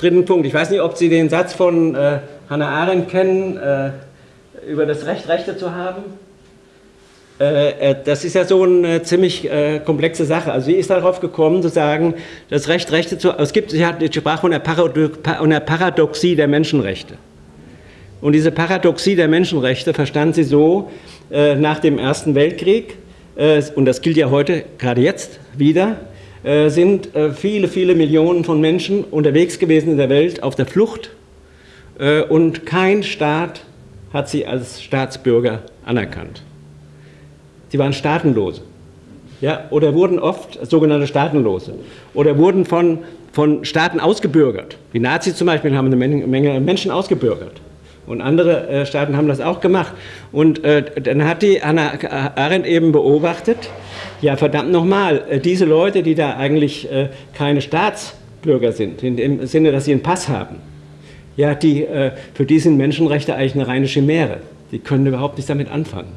dritten Punkt. Ich weiß nicht, ob Sie den Satz von äh, Hannah Arendt kennen, äh, über das Recht, Rechte zu haben. Äh, äh das ist ja so eine ziemlich äh, komplexe Sache. Also sie ist darauf gekommen, zu sagen, das Recht, Rechte zu. Es gibt, sie hat die Sprache von der, der Paradoxie der Menschenrechte. Und diese Paradoxie der Menschenrechte verstand sie so nach dem Ersten Weltkrieg, und das gilt ja heute, gerade jetzt wieder, sind äh, viele, viele Millionen von Menschen unterwegs gewesen in der Welt auf der Flucht äh, und kein Staat hat sie als Staatsbürger anerkannt. Sie waren Staatenlose. Ja, oder wurden oft sogenannte Staatenlose oder wurden von, von Staaten ausgebürgert. Die Nazis zum Beispiel haben eine Menge Menschen ausgebürgert. Und andere äh, Staaten haben das auch gemacht. Und äh, dann hat die Hannah Arendt eben beobachtet, ja, verdammt nochmal, äh, diese Leute, die da eigentlich äh, keine Staatsbürger sind, in dem Sinne, dass sie einen Pass haben, ja, die, äh, für die sind Menschenrechte eigentlich eine reine Chimäre. Die können überhaupt nichts damit anfangen.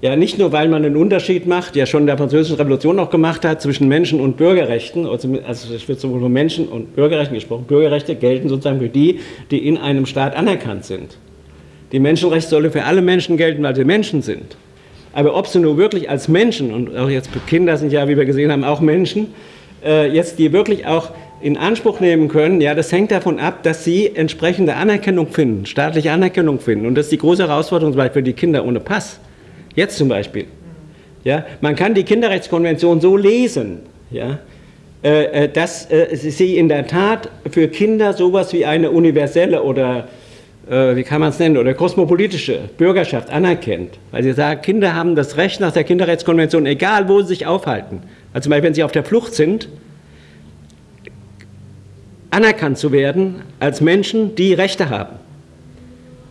Ja, nicht nur, weil man einen Unterschied macht, ja schon in der Französischen Revolution noch gemacht hat, zwischen Menschen und Bürgerrechten, also es wird sowohl von Menschen und Bürgerrechten gesprochen, Bürgerrechte gelten sozusagen für die, die in einem Staat anerkannt sind. Die Menschenrechte sollen für alle Menschen gelten, weil sie Menschen sind. Aber ob sie nur wirklich als Menschen, und auch jetzt Kinder sind ja, wie wir gesehen haben, auch Menschen, äh, jetzt die wirklich auch in Anspruch nehmen können, ja, das hängt davon ab, dass sie entsprechende Anerkennung finden, staatliche Anerkennung finden. Und das ist die große Herausforderung zum Beispiel für die Kinder ohne Pass. Jetzt zum Beispiel. Ja, man kann die Kinderrechtskonvention so lesen, ja, äh, äh dass äh, sie in der Tat für Kinder sowas wie eine universelle oder äh, wie kann man es nennen, oder kosmopolitische Bürgerschaft anerkennt, weil sie sagen, Kinder haben das Recht nach der Kinderrechtskonvention, egal wo sie sich aufhalten, also zum Beispiel wenn sie auf der Flucht sind, anerkannt zu werden als Menschen, die Rechte haben.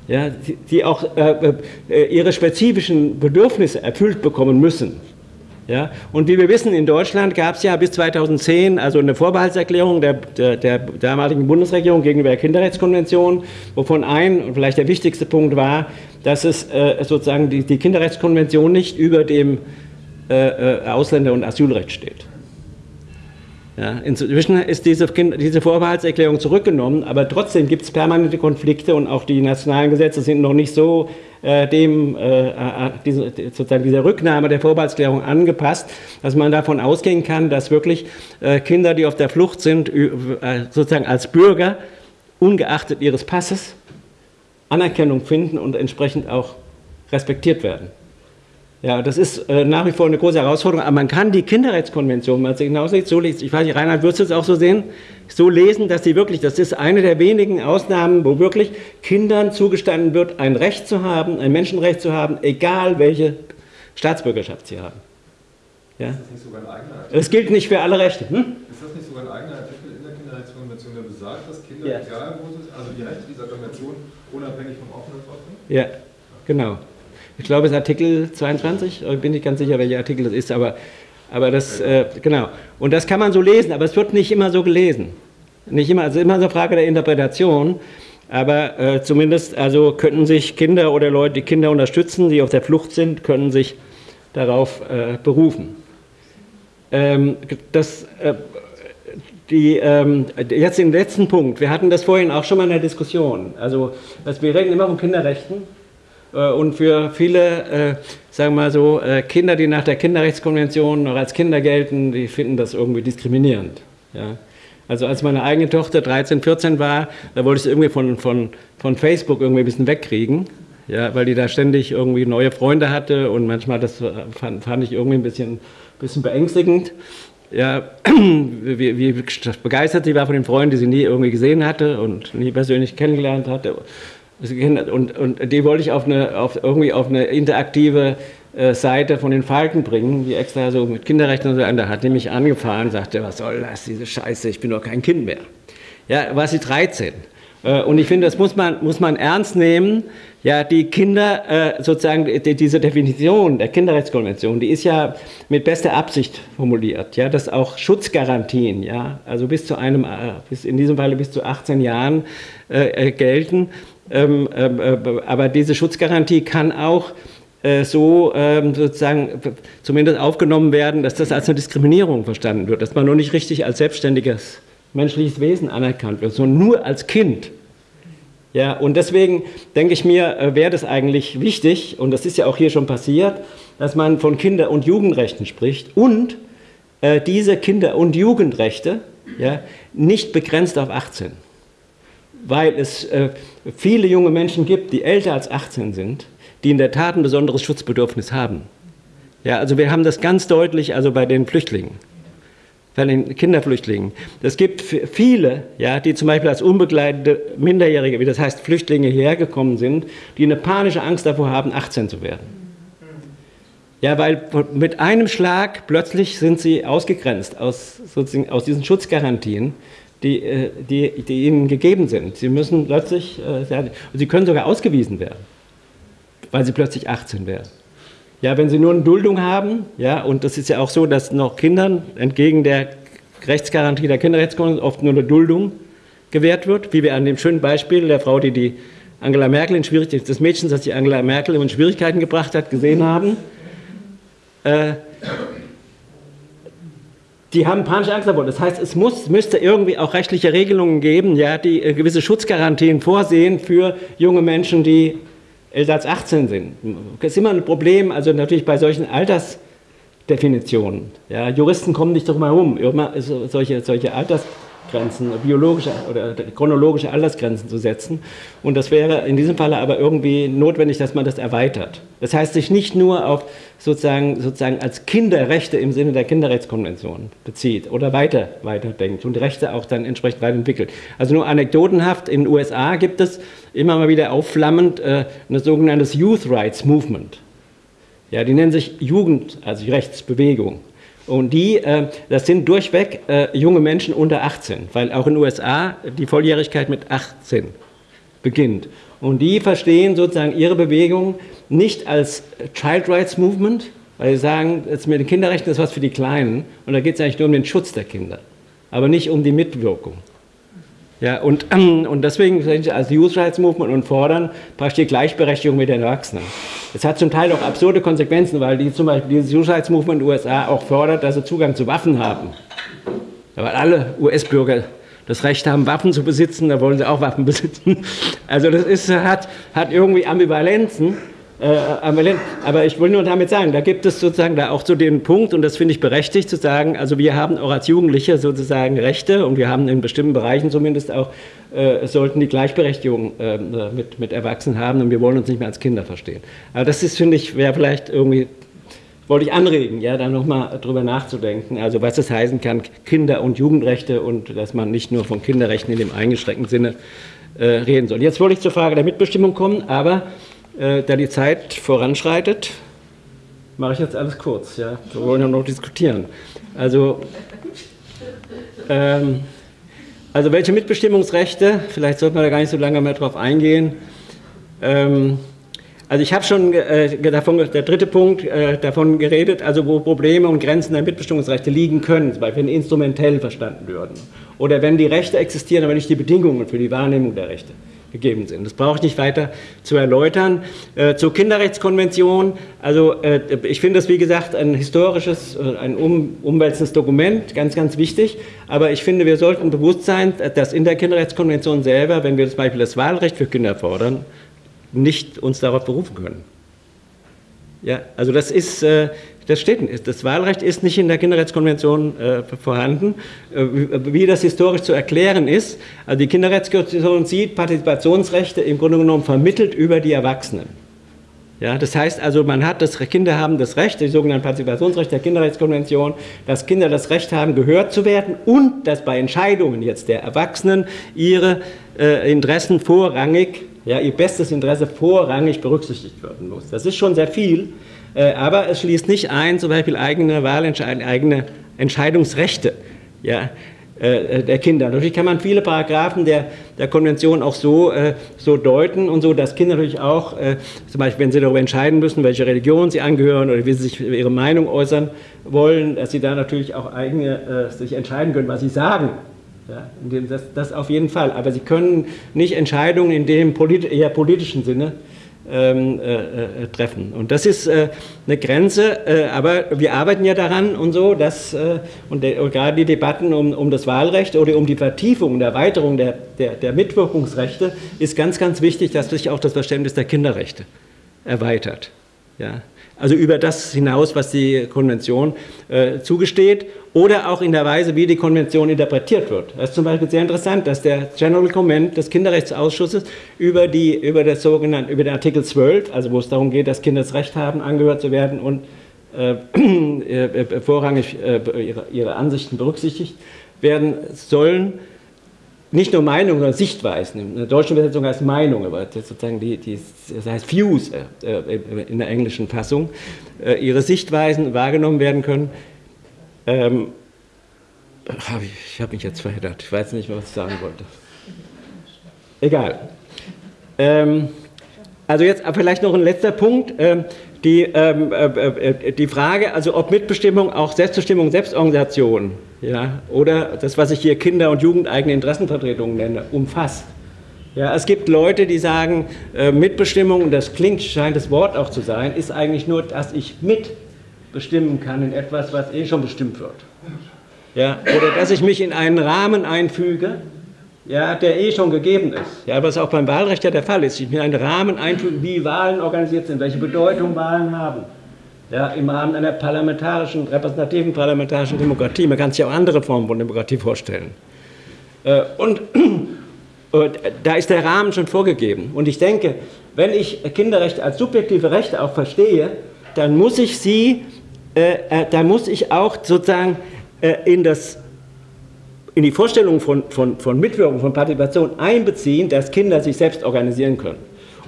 Ja, die, die auch äh, äh, ihre spezifischen Bedürfnisse erfüllt bekommen müssen. Ja? Und wie wir wissen, in Deutschland gab es ja bis 2010 also eine Vorbehaltserklärung der, der, der, damaligen Bundesregierung gegenüber der Kinderrechtskonvention, wovon ein und vielleicht der wichtigste Punkt war, dass es äh, sozusagen die, die, Kinderrechtskonvention nicht über dem äh, äh Ausländer- und Asylrecht steht. Ja, inzwischen ist diese, diese, Vorbehaltserklärung zurückgenommen, aber trotzdem gibt es permanente Konflikte und auch die nationalen Gesetze sind noch nicht so äh, dem, äh, äh diese, sozusagen dieser Rücknahme der Vorbehaltserklärung angepasst, dass man davon ausgehen kann, dass wirklich äh, Kinder, die auf der Flucht sind, äh, sozusagen als Bürger, ungeachtet ihres Passes, Anerkennung finden und entsprechend auch respektiert werden. Ja, das ist äh, nach wie vor eine große Herausforderung, aber man kann die Kinderrechtskonvention, wenn man sie genauso so liest, ich weiß nicht, Reinhard, würdest du es auch so sehen, so lesen, dass sie wirklich, das ist eine der wenigen Ausnahmen, wo wirklich Kindern zugestanden wird, ein Recht zu haben, ein Menschenrecht zu haben, egal welche Staatsbürgerschaft sie haben. Ja? Ist das nicht sogar ein eigener Artikel? Das gilt nicht für alle Rechte. Hm? Ist das nicht sogar ein eigener Artikel in der Kinderrechtskonvention, der besagt, dass Kinder, ja. egal wo sie also die Rechte dieser Konvention unabhängig vom Aufenthaltsort sind? Ja, genau ich glaube, es ist Artikel 22, ich bin nicht ganz sicher, welcher Artikel das ist, aber, aber das, äh, genau. Und das kann man so lesen, aber es wird nicht immer so gelesen. Nicht immer, also immer eine Frage der Interpretation, aber äh, zumindest also könnten sich Kinder oder Leute, die Kinder unterstützen, die auf der Flucht sind, können sich darauf äh, berufen. Ähm, das, äh, die, ähm, jetzt den letzten Punkt. Wir hatten das vorhin auch schon mal in der Diskussion. Also, wir reden immer von Kinderrechten und für viele, äh, sagen wir mal so, äh, Kinder, die nach der Kinderrechtskonvention noch als Kinder gelten, die finden das irgendwie diskriminierend. Ja? Also als meine eigene Tochter 13, 14 war, da wollte ich sie irgendwie von, von, von Facebook irgendwie ein bisschen wegkriegen, ja, weil die da ständig irgendwie neue Freunde hatte und manchmal das fand, fand ich irgendwie ein bisschen, bisschen beängstigend. ja, wie, wie begeistert sie war von den Freunden, die sie nie irgendwie gesehen hatte und nie persönlich kennengelernt hatte. Und, und die wollte ich auf eine, auf, irgendwie auf eine interaktive äh, Seite von den Falken bringen, die extra so mit Kinderrechten und so weiter. Da hat mich angefahren, sagte, was soll das, diese Scheiße, ich bin doch kein Kind mehr. Ja, war sie 13. Äh, und ich finde, das muss man, muss man ernst nehmen. Ja, die Kinder, äh, sozusagen, die, diese Definition der Kinderrechtskonvention, die ist ja mit bester Absicht formuliert. Ja, dass auch Schutzgarantien, ja, also bis zu einem, bis in diesem Falle bis zu 18 Jahren äh, gelten. Ähm, ähm, äh, aber diese Schutzgarantie kann auch äh, so ähm, sozusagen zumindest aufgenommen werden, dass das als eine Diskriminierung verstanden wird, dass man nur nicht richtig als selbstständiges menschliches Wesen anerkannt wird, sondern nur als Kind. Ja, und deswegen denke ich mir, äh, wäre das eigentlich wichtig, und das ist ja auch hier schon passiert, dass man von Kinder- und Jugendrechten spricht und äh, diese Kinder- und Jugendrechte ja, nicht begrenzt auf 18. Weil es äh, viele junge Menschen gibt, die älter als 18 sind, die in der Tat ein besonderes Schutzbedürfnis haben. Ja, also wir haben das ganz deutlich also bei den Flüchtlingen bei den Kinderflüchtlingen. Es gibt viele, ja, die zum Beispiel als unbegleitete Minderjährige, wie das heißt Flüchtlinge hierher gekommen sind, die eine panische Angst davor haben, 18 zu werden. Ja, weil mit einem Schlag plötzlich sind sie ausgegrenzt aus, sozusagen aus diesen Schutzgarantien, die, äh, die, die ihnen gegeben sind. Sie müssen plötzlich, äh, sie können sogar ausgewiesen werden, weil sie plötzlich 18 werden. Ja, wenn Sie nur eine Duldung haben, ja, und das ist ja auch so, dass noch Kindern entgegen der Rechtsgarantie der Kinderrechtskonvention oft nur eine Duldung gewährt wird, wie wir an dem schönen Beispiel der Frau, die die Angela Merkel in Schwierigkeiten, des Mädchens, das die Angela Merkel in Schwierigkeiten gebracht hat, gesehen haben. Äh, die haben panische Angst davor. Das heißt, es muss, müsste irgendwie auch rechtliche Regelungen geben, ja, die äh, gewisse Schutzgarantien vorsehen für junge Menschen, die älter als 18 sind. Das ist immer ein Problem, also natürlich bei solchen Altersdefinitionen. Ja, Juristen kommen nicht darum herum, solche, solche Altersgrenzen, biologische oder chronologische Altersgrenzen zu setzen. Und das wäre in diesem Falle aber irgendwie notwendig, dass man das erweitert. Das heißt, sich nicht nur auf sozusagen, sozusagen als Kinderrechte im Sinne der Kinderrechtskonvention bezieht oder weiter, weiterdenkt und Rechte auch dann entsprechend weiterentwickelt. Also nur anekdotenhaft, in den USA gibt es immer mal wieder aufflammend äh, ein sogenanntes Youth Rights Movement. Ja, die nennen sich Jugend, also Rechtsbewegung. Und die, äh, das sind durchweg äh, junge Menschen unter 18, weil auch in den USA die Volljährigkeit mit 18 beginnt. Und die verstehen sozusagen ihre Bewegung nicht als Child Rights Movement, weil sie sagen, jetzt mit den Kinderrechten ist was für die Kleinen und da geht es eigentlich nur um den Schutz der Kinder, aber nicht um die Mitwirkung. Ja, und, und deswegen sind sie als Youth Rights Movement und fordern praktisch die Gleichberechtigung mit den Erwachsenen. Es hat zum Teil auch absurde Konsequenzen, weil die zum Beispiel dieses Youth Rights Movement in den USA auch fordert, dass sie Zugang zu Waffen haben. Weil alle US-Bürger das Recht haben, Waffen zu besitzen, da wollen sie auch Waffen besitzen. Also das ist, hat, hat irgendwie Ambivalenzen. Äh, aber ich will nur damit sagen, da gibt es sozusagen da auch so den Punkt, und das finde ich berechtigt zu sagen, also wir haben auch als Jugendliche sozusagen Rechte und wir haben in bestimmten Bereichen zumindest auch, äh, sollten die Gleichberechtigung äh, mit, mit Erwachsenen haben und wir wollen uns nicht mehr als Kinder verstehen. Aber das ist, finde ich, wäre vielleicht irgendwie wollte ich anregen, ja, da nochmal drüber nachzudenken, also was es heißen kann, Kinder- und Jugendrechte und dass man nicht nur von Kinderrechten in dem eingeschränkten Sinne äh, reden soll. Jetzt wollte ich zur Frage der Mitbestimmung kommen, aber äh, da die Zeit voranschreitet, mache ich jetzt alles kurz, ja, wir wollen ja noch diskutieren. Also, ähm, also welche Mitbestimmungsrechte, vielleicht sollte man da gar nicht so lange mehr drauf eingehen, ähm, also ich habe schon äh, davon, der dritte Punkt äh, davon geredet, also wo Probleme und Grenzen der Mitbestimmungsrechte liegen können, zum Beispiel wenn instrumentell verstanden würden. Oder wenn die Rechte existieren, aber nicht die Bedingungen für die Wahrnehmung der Rechte gegeben sind. Das brauche ich nicht weiter zu erläutern. Äh, zur Kinderrechtskonvention, also äh, ich finde das wie gesagt ein historisches, äh, ein um, umwälzendes Dokument, ganz, ganz wichtig, aber ich finde, wir sollten bewusst sein, dass in der Kinderrechtskonvention selber, wenn wir zum Beispiel das Wahlrecht für Kinder fordern, nicht uns darauf berufen können. Ja, also das ist, das steht, das Wahlrecht ist nicht in der Kinderrechtskonvention äh, vorhanden. Äh, wie das historisch zu erklären ist, also die Kinderrechtskonvention sieht Partizipationsrechte im Grunde genommen vermittelt über die Erwachsenen. Ja, das heißt also, man hat das, Kinder haben das Recht, die sogenannte Partizipationsrecht der Kinderrechtskonvention, dass Kinder das Recht haben, gehört zu werden und dass bei Entscheidungen jetzt der Erwachsenen ihre äh, Interessen vorrangig, ja, ihr bestes Interesse vorrangig berücksichtigt werden muss. Das ist schon sehr viel, aber es schließt nicht ein, zum Beispiel eigene Wahlentscheidungen, eigene Entscheidungsrechte. Ja, äh, der Kinder. Natürlich kann man viele Paragraphen der, der Konvention auch so, äh, so deuten und so, dass Kinder natürlich auch, äh, zum Beispiel wenn sie darüber entscheiden müssen, welche Religion sie angehören oder wie sie sich ihre Meinung äußern wollen, dass sie da natürlich auch eigene, sich entscheiden können, was sie sagen. Ja, das, das auf jeden Fall. Aber sie können nicht Entscheidungen in dem polit eher politischen Sinne ähm, äh, äh, treffen. Und das ist äh, eine Grenze, äh, aber wir arbeiten ja daran und so, dass, äh, und, der, und, gerade die Debatten um, um das Wahlrecht oder um die Vertiefung und Erweiterung der, der, der Mitwirkungsrechte ist ganz, ganz wichtig, dass sich auch das Verständnis der Kinderrechte erweitert. Ja. Also über das hinaus, was die Konvention äh, zugesteht oder auch in der Weise, wie die Konvention interpretiert wird. Das ist zum Beispiel sehr interessant, dass der General Comment des Kinderrechtsausschusses über, die, über, das sogenannte, über den Artikel 12, also wo es darum geht, dass Kinder das Recht haben, angehört zu werden und äh, äh, äh vorrangig äh, ihre, ihre Ansichten berücksichtigt werden sollen, nicht nur Meinungen, sondern Sichtweisen. In der deutschen Übersetzung heißt Meinung, aber das sozusagen die, die, das heißt Views äh, äh, in der englischen Fassung, äh, ihre Sichtweisen wahrgenommen werden können. Ähm, ich habe mich jetzt verheddert, ich weiß nicht mehr, was ich sagen wollte. Egal. Ähm, also jetzt vielleicht noch ein letzter Punkt. Ähm, die, ähm, äh, äh, die Frage, also ob Mitbestimmung auch Selbstbestimmung, Selbstorganisation ja, oder das, was ich hier Kinder- und Jugendeigene Interessenvertretungen nenne, umfasst. Ja, es gibt Leute, die sagen, äh, Mitbestimmung, und das klingt, scheint das Wort auch zu sein, ist eigentlich nur, dass ich mitbestimmen kann in etwas, was eh schon bestimmt wird. Ja, oder dass ich mich in einen Rahmen einfüge, ja, der eh schon gegeben ist. Ja, was auch beim Wahlrecht ja der Fall ist. Ich mir einen Rahmen einfügen, wie Wahlen organisiert sind, welche Bedeutung Wahlen haben. Ja, Im Rahmen einer parlamentarischen, repräsentativen parlamentarischen Demokratie. Man kann sich auch andere Formen von Demokratie vorstellen. Äh, und, und da ist der Rahmen schon vorgegeben. Und ich denke, wenn ich Kinderrechte als subjektive Rechte auch verstehe, dann muss ich sie, äh, äh, dann muss ich auch sozusagen äh, in das in die Vorstellung von, von, von Mitwirkung, von Partizipation einbeziehen, dass Kinder sich selbst organisieren können.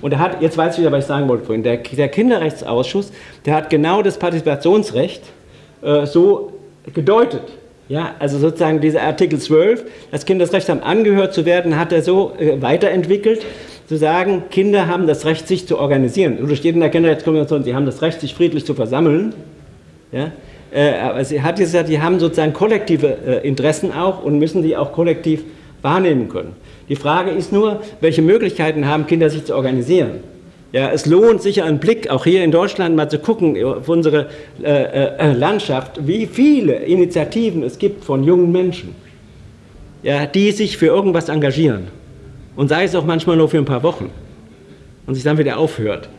Und er hat, jetzt weiß ich wieder, was ich sagen wollte vorhin, der, der Kinderrechtsausschuss, der hat genau das Partizipationsrecht äh, so gedeutet. Ja, also sozusagen dieser Artikel 12, das Kinder das Recht haben, angehört zu werden, hat er so äh, weiterentwickelt, zu sagen, Kinder haben das Recht, sich zu organisieren. Und steht in der Kinderrechtskonvention, sie haben das Recht, sich friedlich zu versammeln. Ja? Äh, aber sie hat gesagt, die haben sozusagen kollektive äh, Interessen auch und müssen die auch kollektiv wahrnehmen können. Die Frage ist nur, welche Möglichkeiten haben Kinder, sich zu organisieren? Ja, es lohnt sicher einen Blick, auch hier in Deutschland mal zu gucken, auf unsere äh, äh, Landschaft, wie viele Initiativen es gibt von jungen Menschen, ja, die sich für irgendwas engagieren. Und sei es auch manchmal nur für ein paar Wochen und sich dann wieder aufhört.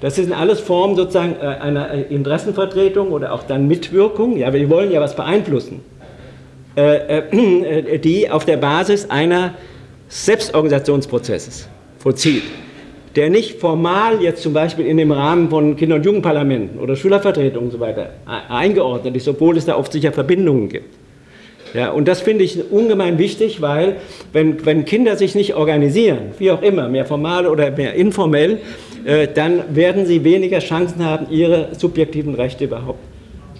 Das sind alles Formen sozusagen äh, einer äh, Interessenvertretung oder auch dann Mitwirkung. Ja, wir wollen ja was beeinflussen, äh, die auf der Basis einer Selbstorganisationsprozesses vollzieht, der nicht formal jetzt zum Beispiel in dem Rahmen von Kinder- und Jugendparlamenten oder Schülervertretungen und so weiter eingeordnet ist, obwohl es da oft sicher Verbindungen gibt. Ja, und das finde ich ungemein wichtig, weil wenn, wenn Kinder sich nicht organisieren, wie auch immer, mehr formal oder mehr informell, äh, dann werden sie weniger Chancen haben, ihre subjektiven Rechte überhaupt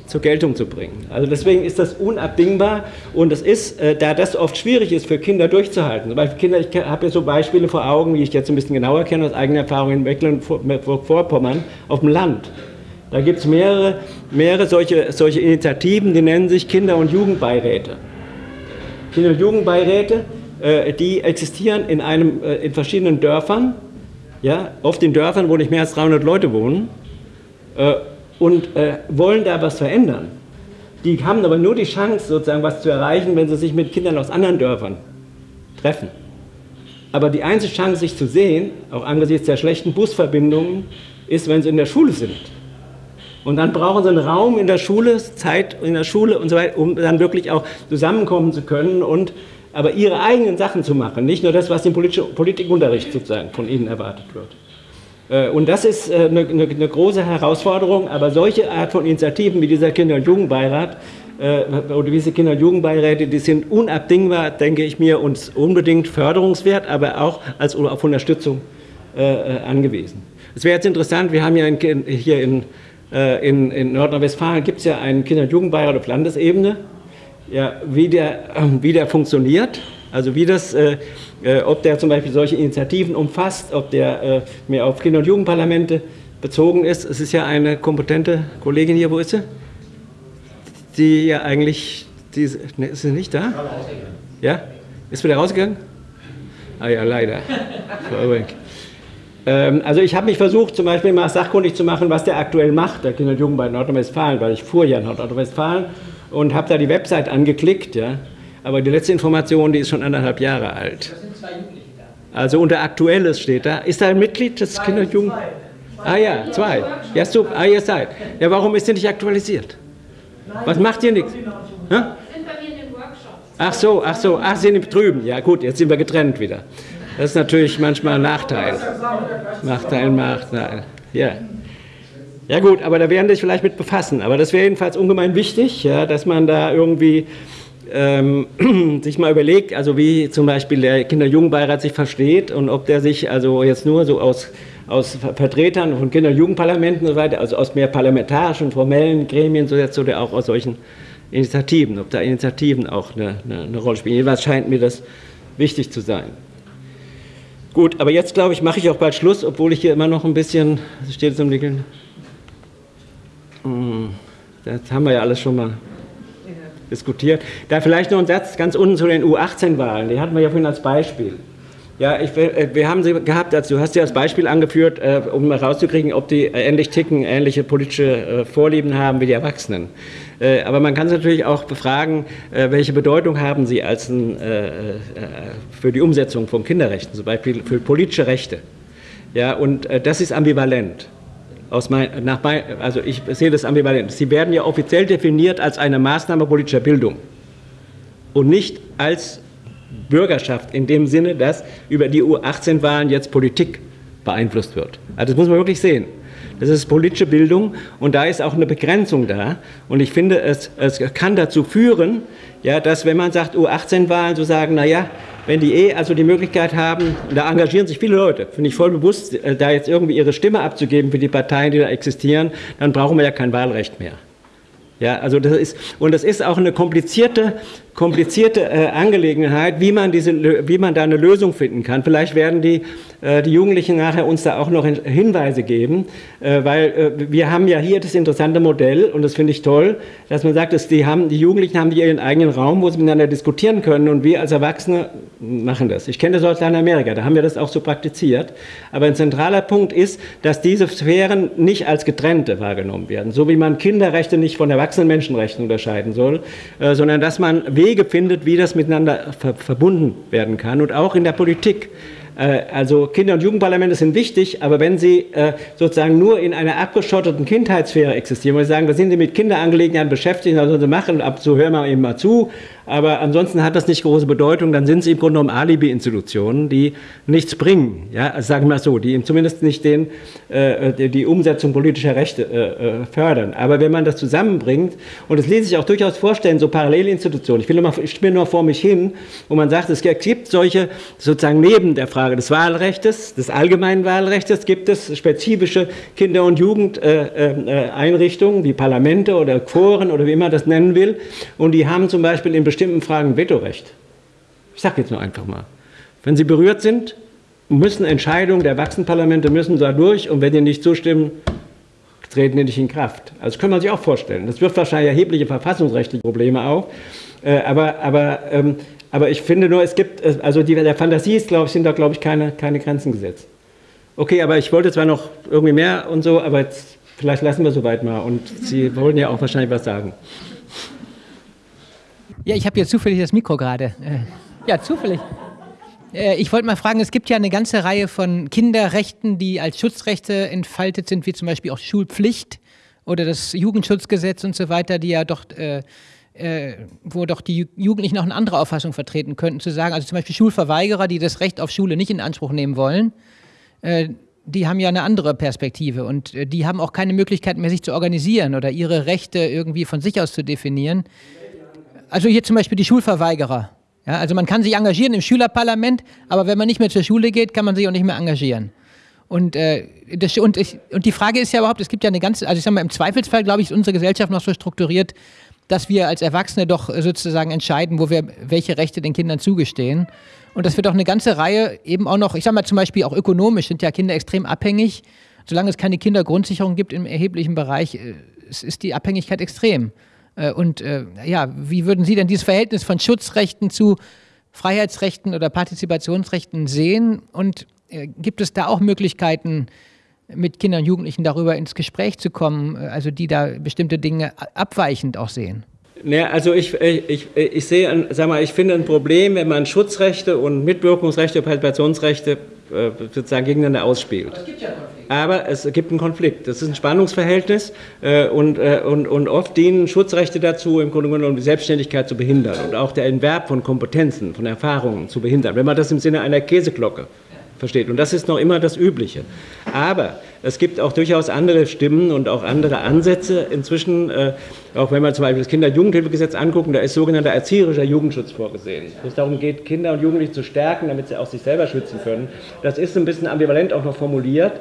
zur Geltung zu bringen. Also deswegen ist das unabdingbar und es ist, äh, da das oft schwierig ist für Kinder durchzuhalten. Zum Beispiel Kinder, ich habe ja so Beispiele vor Augen, die ich jetzt ein bisschen genauer kenne aus eigener Erfahrung in Mecklenburg-Vorpommern auf dem Land. Da gibt es mehrere, mehrere solche, solche Initiativen, die nennen sich Kinder- und Jugendbeiräte. Kinder- und Jugendbeiräte, äh, die existieren in, einem, in verschiedenen Dörfern ja, oft in Dörfern, wo nicht mehr als 300 Leute wohnen äh, und äh, wollen da was verändern. Die haben aber nur die Chance, sozusagen was zu erreichen, wenn sie sich mit Kindern aus anderen Dörfern treffen. Aber die einzige Chance, sich zu sehen, auch angesichts der schlechten Busverbindungen, ist, wenn sie in der Schule sind. Und dann brauchen sie einen Raum in der Schule, Zeit in der Schule und so weiter, um dann wirklich auch zusammenkommen zu können und aber ihre eigenen Sachen zu machen, nicht nur das, was im Politikunterricht sozusagen von ihnen erwartet wird. Äh, und das ist eine, eine, eine, große Herausforderung, aber solche Art von Initiativen wie dieser Kinder- und Jugendbeirat oder diese Kinder- und Jugendbeiräte, die sind unabdingbar, denke ich mir, und unbedingt förderungswert, aber auch als auf Unterstützung angewiesen. Es wäre jetzt interessant, wir haben ja in, hier in, in, in Nordrhein-Westfalen gibt es ja einen Kinder- und Jugendbeirat auf Landesebene, ja, wie, der, wie der funktioniert, also wie das äh, ob der zum Beispiel solche Initiativen umfasst, ob der äh, mehr auf Kinder- und Jugendparlamente bezogen ist. Es ist ja eine kompetente Kollegin hier, wo ist sie? Die ja eigentlich, die, ne, ist sie nicht da? Ja? Ist wieder rausgegangen? Ah ja, leider. ähm, also ich habe mich versucht, zum Beispiel mal sachkundig zu machen, was der aktuell macht, der Kinder- und Jugend bei Nordrhein-Westfalen, weil ich fuhr ja in Nordrhein-Westfalen und habe da die Website angeklickt, ja. Aber die letzte Information, die ist schon anderthalb Jahre alt. Das sind zwei Jugendliche da. Also unter Aktuelles steht da. Ist da ein Mitglied des Kinder- und Jugend? Ah ja, zwei. Ja, super. Ah, ihr seid. Ja, warum ist der nicht aktualisiert? Was macht ihr nichts? Ja? Ach so, ach so, ach, Sie sind drüben. Ja gut, jetzt sind wir getrennt wieder. Das ist natürlich manchmal ein Nachteil. Nachteil, Nachteil. Ja. Ja gut, aber da werden sich vielleicht mit befassen. Aber das wäre jedenfalls ungemein wichtig, ja, dass man da irgendwie ähm, sich mal überlegt, also wie zum Beispiel der Kinder-Jugendbeirat sich versteht und ob der sich also jetzt nur so aus, aus Vertretern von Kinder- und so weiter, also aus mehr parlamentarischen, formellen Gremien so jetzt oder auch aus solchen Initiativen, ob da Initiativen auch eine, eine, eine Rolle spielen. Jedenfalls scheint mir das wichtig zu sein. Gut, aber jetzt glaube ich, mache ich auch bald Schluss, obwohl ich hier immer noch ein bisschen, steht es im Nickeln? Hm, das haben wir ja alles schon mal diskutiert. Da vielleicht noch ein Satz ganz unten zu den U18-Wahlen, die hatten wir ja vorhin als Beispiel. Ja, ich, äh, wir haben sie gehabt, also du hast sie als Beispiel angeführt, äh, um herauszukriegen, ob die ähnlich ticken, ähnliche politische äh, Vorlieben haben wie die Erwachsenen. Aber man kann sie natürlich auch befragen, welche Bedeutung haben sie als ein, für die Umsetzung von Kinderrechten, zum Beispiel für politische Rechte. Ja, und das ist ambivalent. Mein, nach mein, also ich sehe das ambivalent. Sie werden ja offiziell definiert als eine Maßnahme politischer Bildung und nicht als Bürgerschaft in dem Sinne, dass über die U18-Wahlen jetzt Politik beeinflusst wird. Also das muss man wirklich sehen. Das ist politische Bildung und da ist auch eine Begrenzung da. Und ich finde, es, es kann dazu führen, ja, dass wenn man sagt U18-Wahlen, so sagen, naja, wenn die eh also die Möglichkeit haben, da engagieren sich viele Leute, finde ich voll bewusst, äh, da jetzt irgendwie ihre Stimme abzugeben für die Parteien, die da existieren, dann brauchen wir ja kein Wahlrecht mehr. Ja, also das ist, und das ist auch eine komplizierte komplizierte äh, Angelegenheit, wie man, diese, wie man da eine Lösung finden kann. Vielleicht werden die, äh, die Jugendlichen nachher uns da auch noch Hinweise geben, äh, weil äh, wir haben ja hier das interessante Modell und das finde ich toll, dass man sagt, dass die, haben, die Jugendlichen haben ihren eigenen Raum, wo sie miteinander diskutieren können und wir als Erwachsene machen das. Ich kenne das aus Lateinamerika, da haben wir das auch so praktiziert. Aber ein zentraler Punkt ist, dass diese Sphären nicht als getrennte wahrgenommen werden, so wie man Kinderrechte nicht von erwachsenen Menschenrechten unterscheiden soll, äh, sondern dass man Wege findet, wie das miteinander ver verbunden werden kann und auch in der Politik. Äh, also Kinder- und Jugendparlamente sind wichtig, aber wenn sie äh, sozusagen nur in einer abgeschotteten Kindheitssphäre existieren, wo sie sagen, wir sind mit Kinderangelegenheiten beschäftigt, also sie machen, ab so hören wir eben mal zu, aber ansonsten hat das nicht große Bedeutung, dann sind sie im Grunde genommen Alibi-Institutionen, die nichts bringen, ja, also sagen wir mal so, die zumindest nicht den, äh, die Umsetzung politischer Rechte äh, äh, fördern. Aber wenn man das zusammenbringt, und das ließ sich auch durchaus vorstellen, so Parallelinstitutionen, ich ich spiele nur vor mich hin, wo man sagt, es gibt solche, sozusagen neben der Frage des Wahlrechts, des allgemeinen Wahlrechts, gibt es spezifische Kinder- und Jugendeinrichtungen, wie Parlamente oder Foren oder wie man das nennen will, und die haben zum Beispiel in bestimmten Fragen Vetorecht. Ich sage jetzt nur einfach mal. Wenn Sie berührt sind, müssen Entscheidungen der Erwachsenenparlamente müssen da durch und wenn die nicht zustimmen, treten die nicht in Kraft. Also das kann man sich auch vorstellen. Das wirft wahrscheinlich erhebliche verfassungsrechtliche Probleme auf. Äh, aber, aber, ähm, aber ich finde nur, es gibt, äh, also die, der Fantasie ist, glaube ich, sind da, glaube ich, keine, keine Grenzen gesetzt. Okay, aber ich wollte zwar noch irgendwie mehr und so, aber jetzt, vielleicht lassen wir soweit mal. Und Sie wollen ja auch wahrscheinlich was sagen. Ja, ich habe jetzt zufällig das Mikro gerade. Äh, ja, zufällig. Äh, ich wollte mal fragen, es gibt ja eine ganze Reihe von Kinderrechten, die als Schutzrechte entfaltet sind, wie zum Beispiel auch Schulpflicht oder das Jugendschutzgesetz und so weiter, die ja doch, äh, äh, wo doch die Jugendlichen auch eine andere Auffassung vertreten könnten, zu sagen, also zum Beispiel Schulverweigerer, die das Recht auf Schule nicht in Anspruch nehmen wollen, äh, die haben ja eine andere Perspektive und äh, die haben auch keine Möglichkeit mehr, sich zu organisieren oder ihre Rechte irgendwie von sich aus zu definieren. Also hier zum Beispiel die Schulverweigerer. Ja, also man kann sich engagieren im Schülerparlament, aber wenn man nicht mehr zur Schule geht, kann man sich auch nicht mehr engagieren. Und, äh, das, und, ich, und die Frage ist ja überhaupt, es gibt ja eine ganze, also ich sag mal, im Zweifelsfall, glaube ich, ist unsere Gesellschaft noch so strukturiert, dass wir als Erwachsene doch sozusagen entscheiden, wo wir welche Rechte den Kindern zugestehen. Und das wird auch eine ganze Reihe eben auch noch, ich sage mal zum Beispiel auch ökonomisch sind ja Kinder extrem abhängig. Solange es keine Kindergrundsicherung gibt im erheblichen Bereich, äh, ist die Abhängigkeit extrem. Äh, und äh, ja, wie würden Sie denn dieses Verhältnis von Schutzrechten zu Freiheitsrechten oder Partizipationsrechten sehen? Und gibt es da auch Möglichkeiten, mit Kindern und Jugendlichen darüber ins Gespräch zu kommen, also die da bestimmte Dinge abweichend auch sehen? Ja, also ich, ich, ich sehe, sag mal, ich finde ein Problem, wenn man Schutzrechte und Mitwirkungsrechte, Partizipationsrechte äh, sozusagen gegeneinander ausspielt. Aber es gibt ja einen Konflikt. Aber es gibt einen Konflikt. Das ist ein Spannungsverhältnis äh, und, äh, und, und oft dienen Schutzrechte dazu, im Grunde genommen die Selbstständigkeit zu behindern und auch der Entwerb von Kompetenzen, von Erfahrungen zu behindern. Wenn man das im Sinne einer Käseglocke versteht. Und das ist noch immer das Übliche. Aber es gibt auch durchaus andere Stimmen und auch andere Ansätze inzwischen, äh, auch wenn man zum Beispiel das Kinder- und Jugendhilfegesetz anguckt, da ist sogenannter erzieherischer Jugendschutz vorgesehen. Wo es darum geht, Kinder und Jugendliche zu stärken, damit sie auch sich selber schützen können. Das ist ein bisschen ambivalent auch noch formuliert,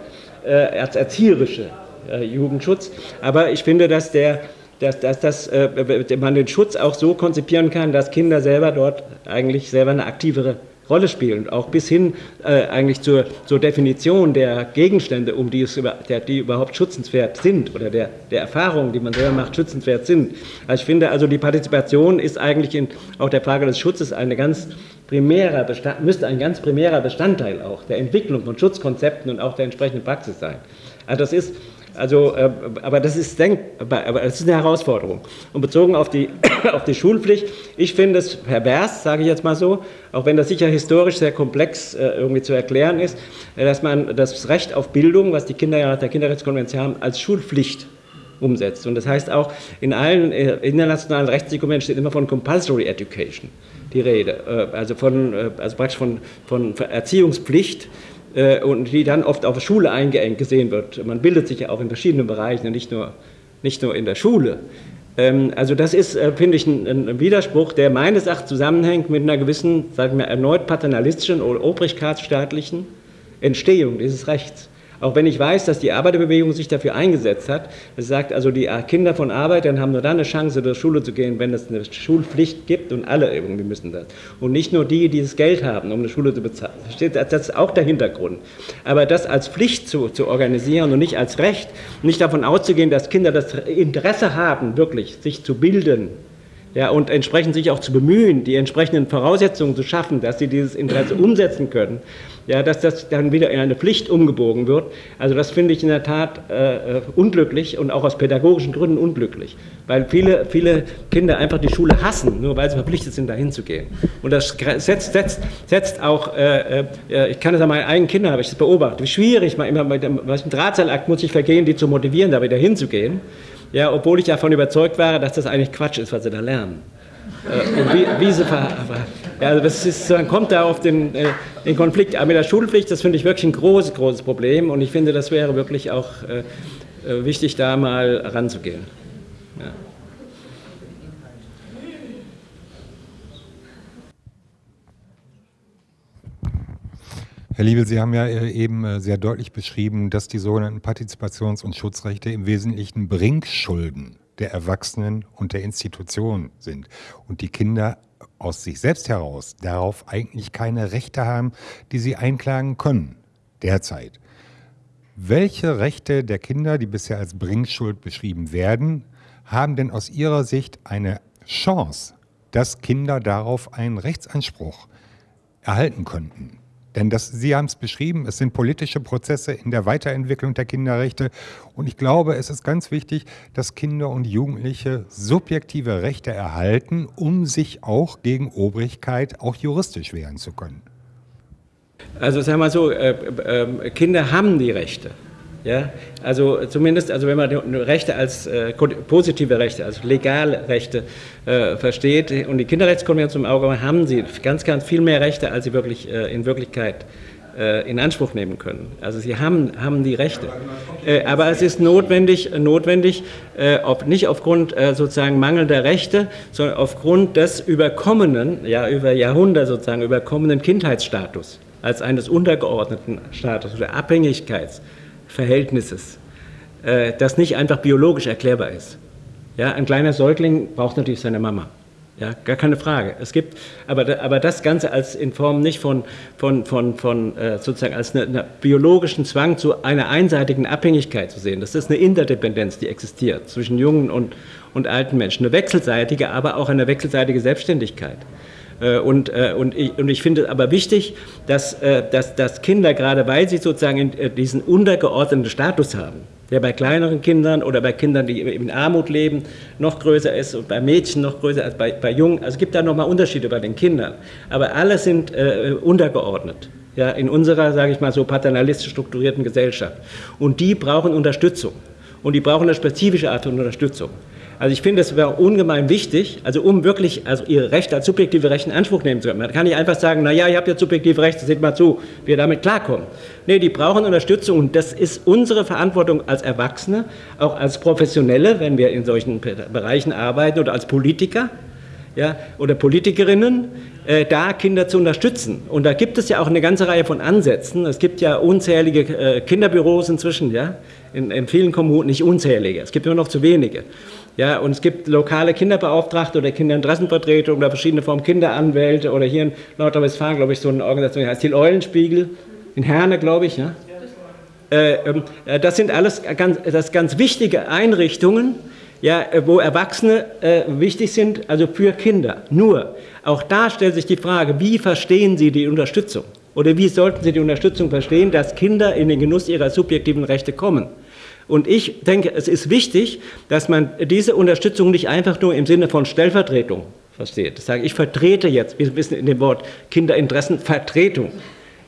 äh, als erzieherische äh, Jugendschutz. Aber ich finde, dass der dass, dass, dass äh, man den Schutz auch so konzipieren kann, dass Kinder selber dort eigentlich selber eine aktivere Rolle spielen, auch bis hin äh, eigentlich zur, zur, Definition der Gegenstände, um die es der, die überhaupt schützenswert sind oder der, der Erfahrungen, die man selber macht, schützenswert sind. Also ich finde, also die Partizipation ist eigentlich in auch der Frage des Schutzes eine ganz primärer Bestand, müsste ein ganz primärer Bestandteil auch der Entwicklung von Schutzkonzepten und auch der entsprechenden Praxis sein. Also das ist also, äh, aber das ist denkbar, aber das ist eine Herausforderung. Und bezogen auf die, auf die Schulpflicht, ich finde es pervers, sage ich jetzt mal so, auch wenn das sicher historisch sehr komplex äh, irgendwie zu erklären ist, dass man das Recht auf Bildung, was die Kinder ja nach der Kinderrechtskonvention haben, als Schulpflicht umsetzt. Und das heißt auch, in allen äh, internationalen Rechtsdokumenten steht immer von Compulsory Education die Rede, also, von, also praktisch von, von Erziehungspflicht äh, und die dann oft auf Schule eingeengt gesehen wird. Man bildet sich ja auch in verschiedenen Bereichen, nicht nur, nicht nur in der Schule. Ähm, also das ist, äh, finde ich, ein, Widerspruch, der meines Erachtens zusammenhängt mit einer gewissen, sagen wir, erneut paternalistischen oder obrigkeitsstaatlichen Entstehung dieses Rechts. Auch wenn ich weiß, dass die Arbeiterbewegung sich dafür eingesetzt hat, es sagt also, die Kinder von Arbeitern haben nur dann eine Chance, zur Schule zu gehen, wenn es eine Schulpflicht gibt und alle irgendwie müssen das. Und nicht nur die, die das Geld haben, um eine Schule zu bezahlen. Das ist auch der Hintergrund. Aber das als Pflicht zu, zu organisieren und nicht als Recht, nicht davon auszugehen, dass Kinder das Interesse haben, wirklich sich zu bilden, ja, und entsprechend sich auch zu bemühen, die entsprechenden Voraussetzungen zu schaffen, dass sie dieses Interesse umsetzen können, ja, dass das dann wieder in eine Pflicht umgebogen wird. Also das finde ich in der Tat äh, unglücklich und auch aus pädagogischen Gründen unglücklich, weil viele, viele Kinder einfach die Schule hassen, nur weil sie verpflichtet sind, dahin zu gehen. Und das setzt, setzt, setzt auch, äh, äh, ich kann das an meinen eigenen Kindern, habe ich das beobachtet, wie schwierig man immer mit dem, was dem Drahtseilakt muss ich vergehen, die zu motivieren, da wieder hinzugehen ja, obwohl ich davon überzeugt war, dass das eigentlich Quatsch ist, was sie da lernen. Äh, wie, wie sie ja, also das ist, dann kommt da auf den, äh, den Konflikt. Aber mit der Schulpflicht, das finde ich wirklich ein großes, großes Problem und ich finde, das wäre wirklich auch äh, äh wichtig, da mal ranzugehen. Herr Liebel, Sie haben ja äh, eben äh, sehr deutlich beschrieben, dass die sogenannten Partizipations- und Schutzrechte im Wesentlichen Bringschulden der Erwachsenen und der Institutionen sind und die Kinder aus sich selbst heraus darauf eigentlich keine Rechte haben, die sie einklagen können derzeit. Welche Rechte der Kinder, die bisher als Bringschuld beschrieben werden, haben denn aus Ihrer Sicht eine Chance, dass Kinder darauf einen Rechtsanspruch erhalten könnten? Denn das, Sie haben es beschrieben, es sind politische Prozesse in der Weiterentwicklung der Kinderrechte. Und ich glaube, es ist ganz wichtig, dass Kinder und Jugendliche subjektive Rechte erhalten, um sich auch gegen Obrigkeit auch juristisch wehren zu können. Also sagen wir mal so, äh, äh, Kinder haben die Rechte. Ja, also zumindest, also wenn man Rechte als äh, positive Rechte, also legale Rechte äh, versteht und die Kinderrechtskonvention im Auge haben sie ganz, ganz viel mehr Rechte, als sie wirklich äh, in Wirklichkeit äh, in Anspruch nehmen können. Also sie haben, haben die Rechte. Äh, aber es ist notwendig, notwendig äh, ob nicht aufgrund sozusagen mangelnder Rechte, sondern aufgrund des überkommenen, ja über Jahrhunderte sozusagen überkommenen Kindheitsstatus als eines untergeordneten Status oder Abhängigkeitsverhältnisses, das nicht einfach biologisch erklärbar ist. Ja, ein kleiner Säugling braucht natürlich seine Mama. Ja, gar keine Frage. Es gibt, aber, aber das Ganze als in Form nicht von, von, von, von äh, sozusagen als einen eine biologischen Zwang zu einer einseitigen Abhängigkeit zu sehen. Das ist eine Interdependenz, die existiert zwischen jungen und, und alten Menschen. Eine wechselseitige, aber auch eine wechselseitige Selbstständigkeit. Äh, und, äh, und, ich, und ich finde aber wichtig, dass, äh, dass, dass Kinder, gerade weil sie sozusagen diesen untergeordneten Status haben, der bei kleineren Kindern oder bei Kindern, die in Armut leben, noch größer ist und bei Mädchen noch größer als bei, bei Jungen. Also es gibt da nochmal Unterschiede bei den Kindern. Aber alle sind äh, untergeordnet. Ja, in unserer, sage ich mal, so paternalistisch strukturierten Gesellschaft. Und die brauchen Unterstützung. Und die brauchen eine spezifische Art von Unterstützung. Also ich finde, es wäre ungemein wichtig, also um wirklich also ihre Rechte als subjektive Rechte in Anspruch nehmen zu können. Man kann nicht einfach sagen, naja, ihr habt ja subjektive Rechte, seht mal zu, wie ihr damit klarkommen. Nee, die brauchen Unterstützung und das ist unsere Verantwortung als Erwachsene, auch als Professionelle, wenn wir in solchen Bereichen arbeiten oder als Politiker ja, oder Politikerinnen, äh, da Kinder zu unterstützen. Und da gibt es ja auch eine ganze Reihe von Ansätzen. Es gibt ja unzählige äh, Kinderbüros inzwischen, ja, in, in vielen Kommunen, nicht unzählige, es gibt nur noch zu wenige. Ja, und es gibt lokale Kinderbeauftragte oder Kinderinteressenvertretungen oder verschiedene Formen Kinderanwälte oder hier in Nordrhein-Westfalen, glaube ich, so eine Organisation, die heißt die Eulenspiegel, in Herne, glaube ich. Ja? Äh, ähm, äh, das sind alles ganz, das ganz wichtige Einrichtungen, ja, äh, wo Erwachsene äh, wichtig sind, also für Kinder. Nur, auch da stellt sich die Frage, wie verstehen Sie die Unterstützung? Oder wie sollten Sie die Unterstützung verstehen, dass Kinder in den Genuss ihrer subjektiven Rechte kommen? Und ich denke, es ist wichtig, dass man diese Unterstützung nicht einfach nur im Sinne von Stellvertretung versteht. Das sage ich, vertrete jetzt, wir wissen in dem Wort Kinderinteressenvertretung,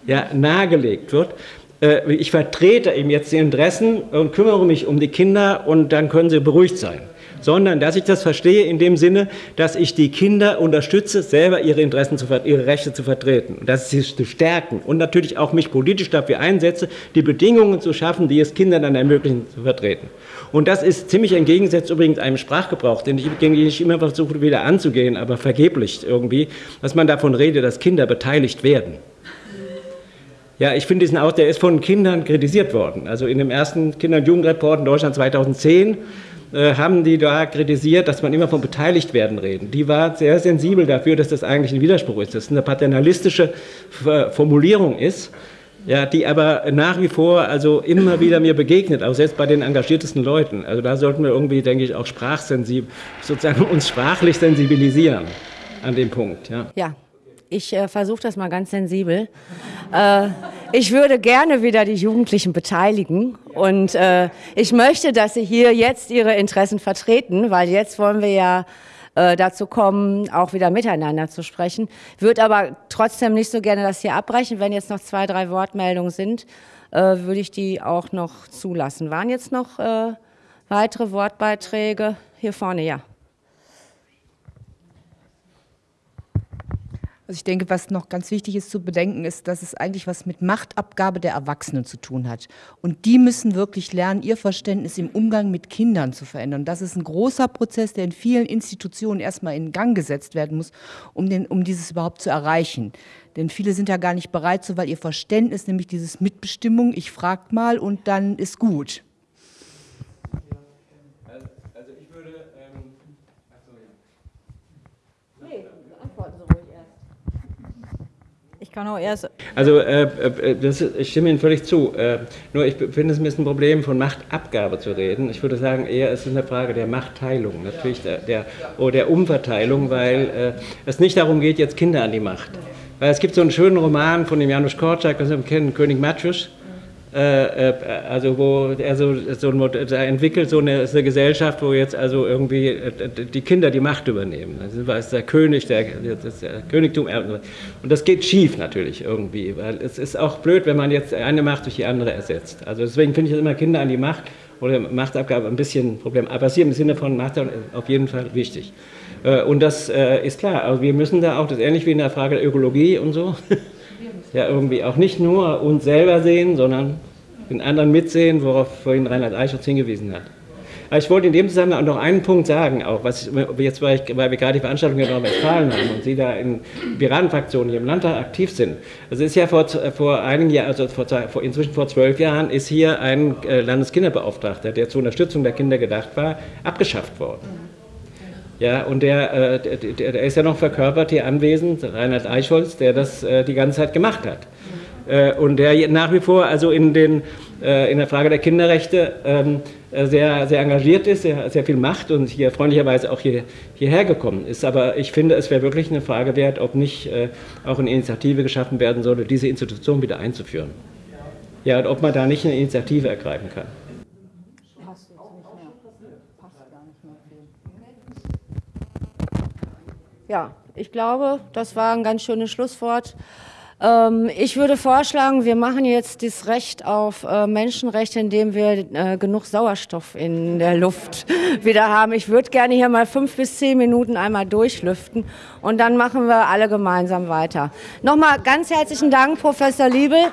ja, nahegelegt wird. Äh, ich vertrete eben jetzt die Interessen und kümmere mich um die Kinder und dann können sie beruhigt sein sondern dass ich das verstehe in dem Sinne, dass ich die Kinder unterstütze, selber ihre Interessen, zu, ihre Rechte zu vertreten und dass sie zu stärken und natürlich auch mich politisch dafür einsetze, die Bedingungen zu schaffen, die es Kindern dann ermöglichen, zu vertreten. Und das ist ziemlich entgegengesetzt übrigens einem Sprachgebrauch, den ich, den ich immer versuche wieder anzugehen, aber vergeblich irgendwie, dass man davon redet, dass Kinder beteiligt werden. Ja, ich finde diesen Aus, der ist von Kindern kritisiert worden. Also in dem ersten Kinder- und Jugendreport in Deutschland 2010 äh, haben die da kritisiert, dass man immer von beteiligt werden reden. Die war sehr sensibel dafür, dass das eigentlich ein Widerspruch ist, dass es eine paternalistische Formulierung ist, ja, die aber nach wie vor also immer wieder mir begegnet, auch selbst bei den engagiertesten Leuten. Also da sollten wir irgendwie, denke ich, auch sprachsensibel, sozusagen uns sprachlich sensibilisieren an dem Punkt. Ja. ja. Ich äh, versuche das mal ganz sensibel. Äh, ich würde gerne wieder die Jugendlichen beteiligen und äh, ich möchte, dass sie hier jetzt ihre Interessen vertreten, weil jetzt wollen wir ja äh, dazu kommen, auch wieder miteinander zu sprechen. Würde aber trotzdem nicht so gerne das hier abbrechen. Wenn jetzt noch zwei, drei Wortmeldungen sind, äh, würde ich die auch noch zulassen. Waren jetzt noch äh, weitere Wortbeiträge? Hier vorne, ja. Also ich denke, was noch ganz wichtig ist zu bedenken, ist, dass es eigentlich was mit Machtabgabe der Erwachsenen zu tun hat. Und die müssen wirklich lernen, ihr Verständnis im Umgang mit Kindern zu verändern. Das ist ein großer Prozess, der in vielen Institutionen erstmal in Gang gesetzt werden muss, um, den, um dieses überhaupt zu erreichen. Denn viele sind ja gar nicht bereit zu, weil ihr Verständnis, nämlich dieses Mitbestimmung, ich frag mal und dann ist gut. Kann auch erst. Also äh, äh, das, ich stimme Ihnen völlig zu. Äh, nur ich finde es ein bisschen ein Problem, von Machtabgabe zu reden. Ich würde sagen, eher ist es eine Frage der Machtteilung, natürlich der, der, oder der Umverteilung, weil äh, es nicht darum geht, jetzt Kinder an die Macht. Weil es gibt so einen schönen Roman von dem Janusz Korczak, das Sie kennen, König Matschus. Äh, äh, also wo er so, so er entwickelt so eine, eine, Gesellschaft, wo jetzt also irgendwie äh, die Kinder die Macht übernehmen. Das ist der König, der, das der Königtum und das geht schief natürlich irgendwie, weil es ist auch blöd, wenn man jetzt eine Macht durch die andere ersetzt. Also deswegen finde ich immer Kinder an die Macht oder Machtabgabe ein bisschen ein Problem, aber hier im Sinne von Macht auf jeden Fall wichtig. Und das ist klar, also wir müssen da auch, das ist ähnlich wie in der Frage der Ökologie und so, ja irgendwie auch nicht nur uns selber sehen, sondern den anderen mitsehen, worauf vorhin Reinhard Eichholz hingewiesen hat. Aber ich wollte in dem Zusammenhang noch einen Punkt sagen, auch was jetzt, weil, ich, weil wir gerade die Veranstaltung in Nordrhein-Westfalen haben und Sie da in Piratenfraktionen hier im Landtag aktiv sind. Also ist ja vor, vor einigen Jahren, also vor, inzwischen vor zwölf Jahren, ist hier ein äh, Landeskinderbeauftragter, der zur Unterstützung der Kinder gedacht war, abgeschafft worden. Ja, und der, äh, der, der, ist ja noch verkörpert hier anwesend, Reinhard Eichholz, der das äh, die ganze Zeit gemacht hat. Äh, und der nach wie vor also in, den, äh, in der Frage der Kinderrechte ähm, äh, sehr, sehr engagiert ist, sehr, sehr viel macht und hier freundlicherweise auch hier, hierher gekommen ist. Aber ich finde, es wäre wirklich eine Frage wert, ob nicht auch eine Initiative geschaffen werden sollte, diese Institution wieder einzuführen. Ja, und ob man da nicht eine Initiative ergreifen kann. Ja, ich glaube, das war ein ganz schönes Schlusswort. Ähm, ich würde vorschlagen, wir machen jetzt das Recht auf äh, Menschenrechte, indem wir äh, genug Sauerstoff in der Luft wieder haben. Ich würde gerne hier mal fünf bis zehn Minuten einmal durchlüften und dann machen wir alle gemeinsam weiter. Nochmal ganz herzlichen Dank, Professor Liebel.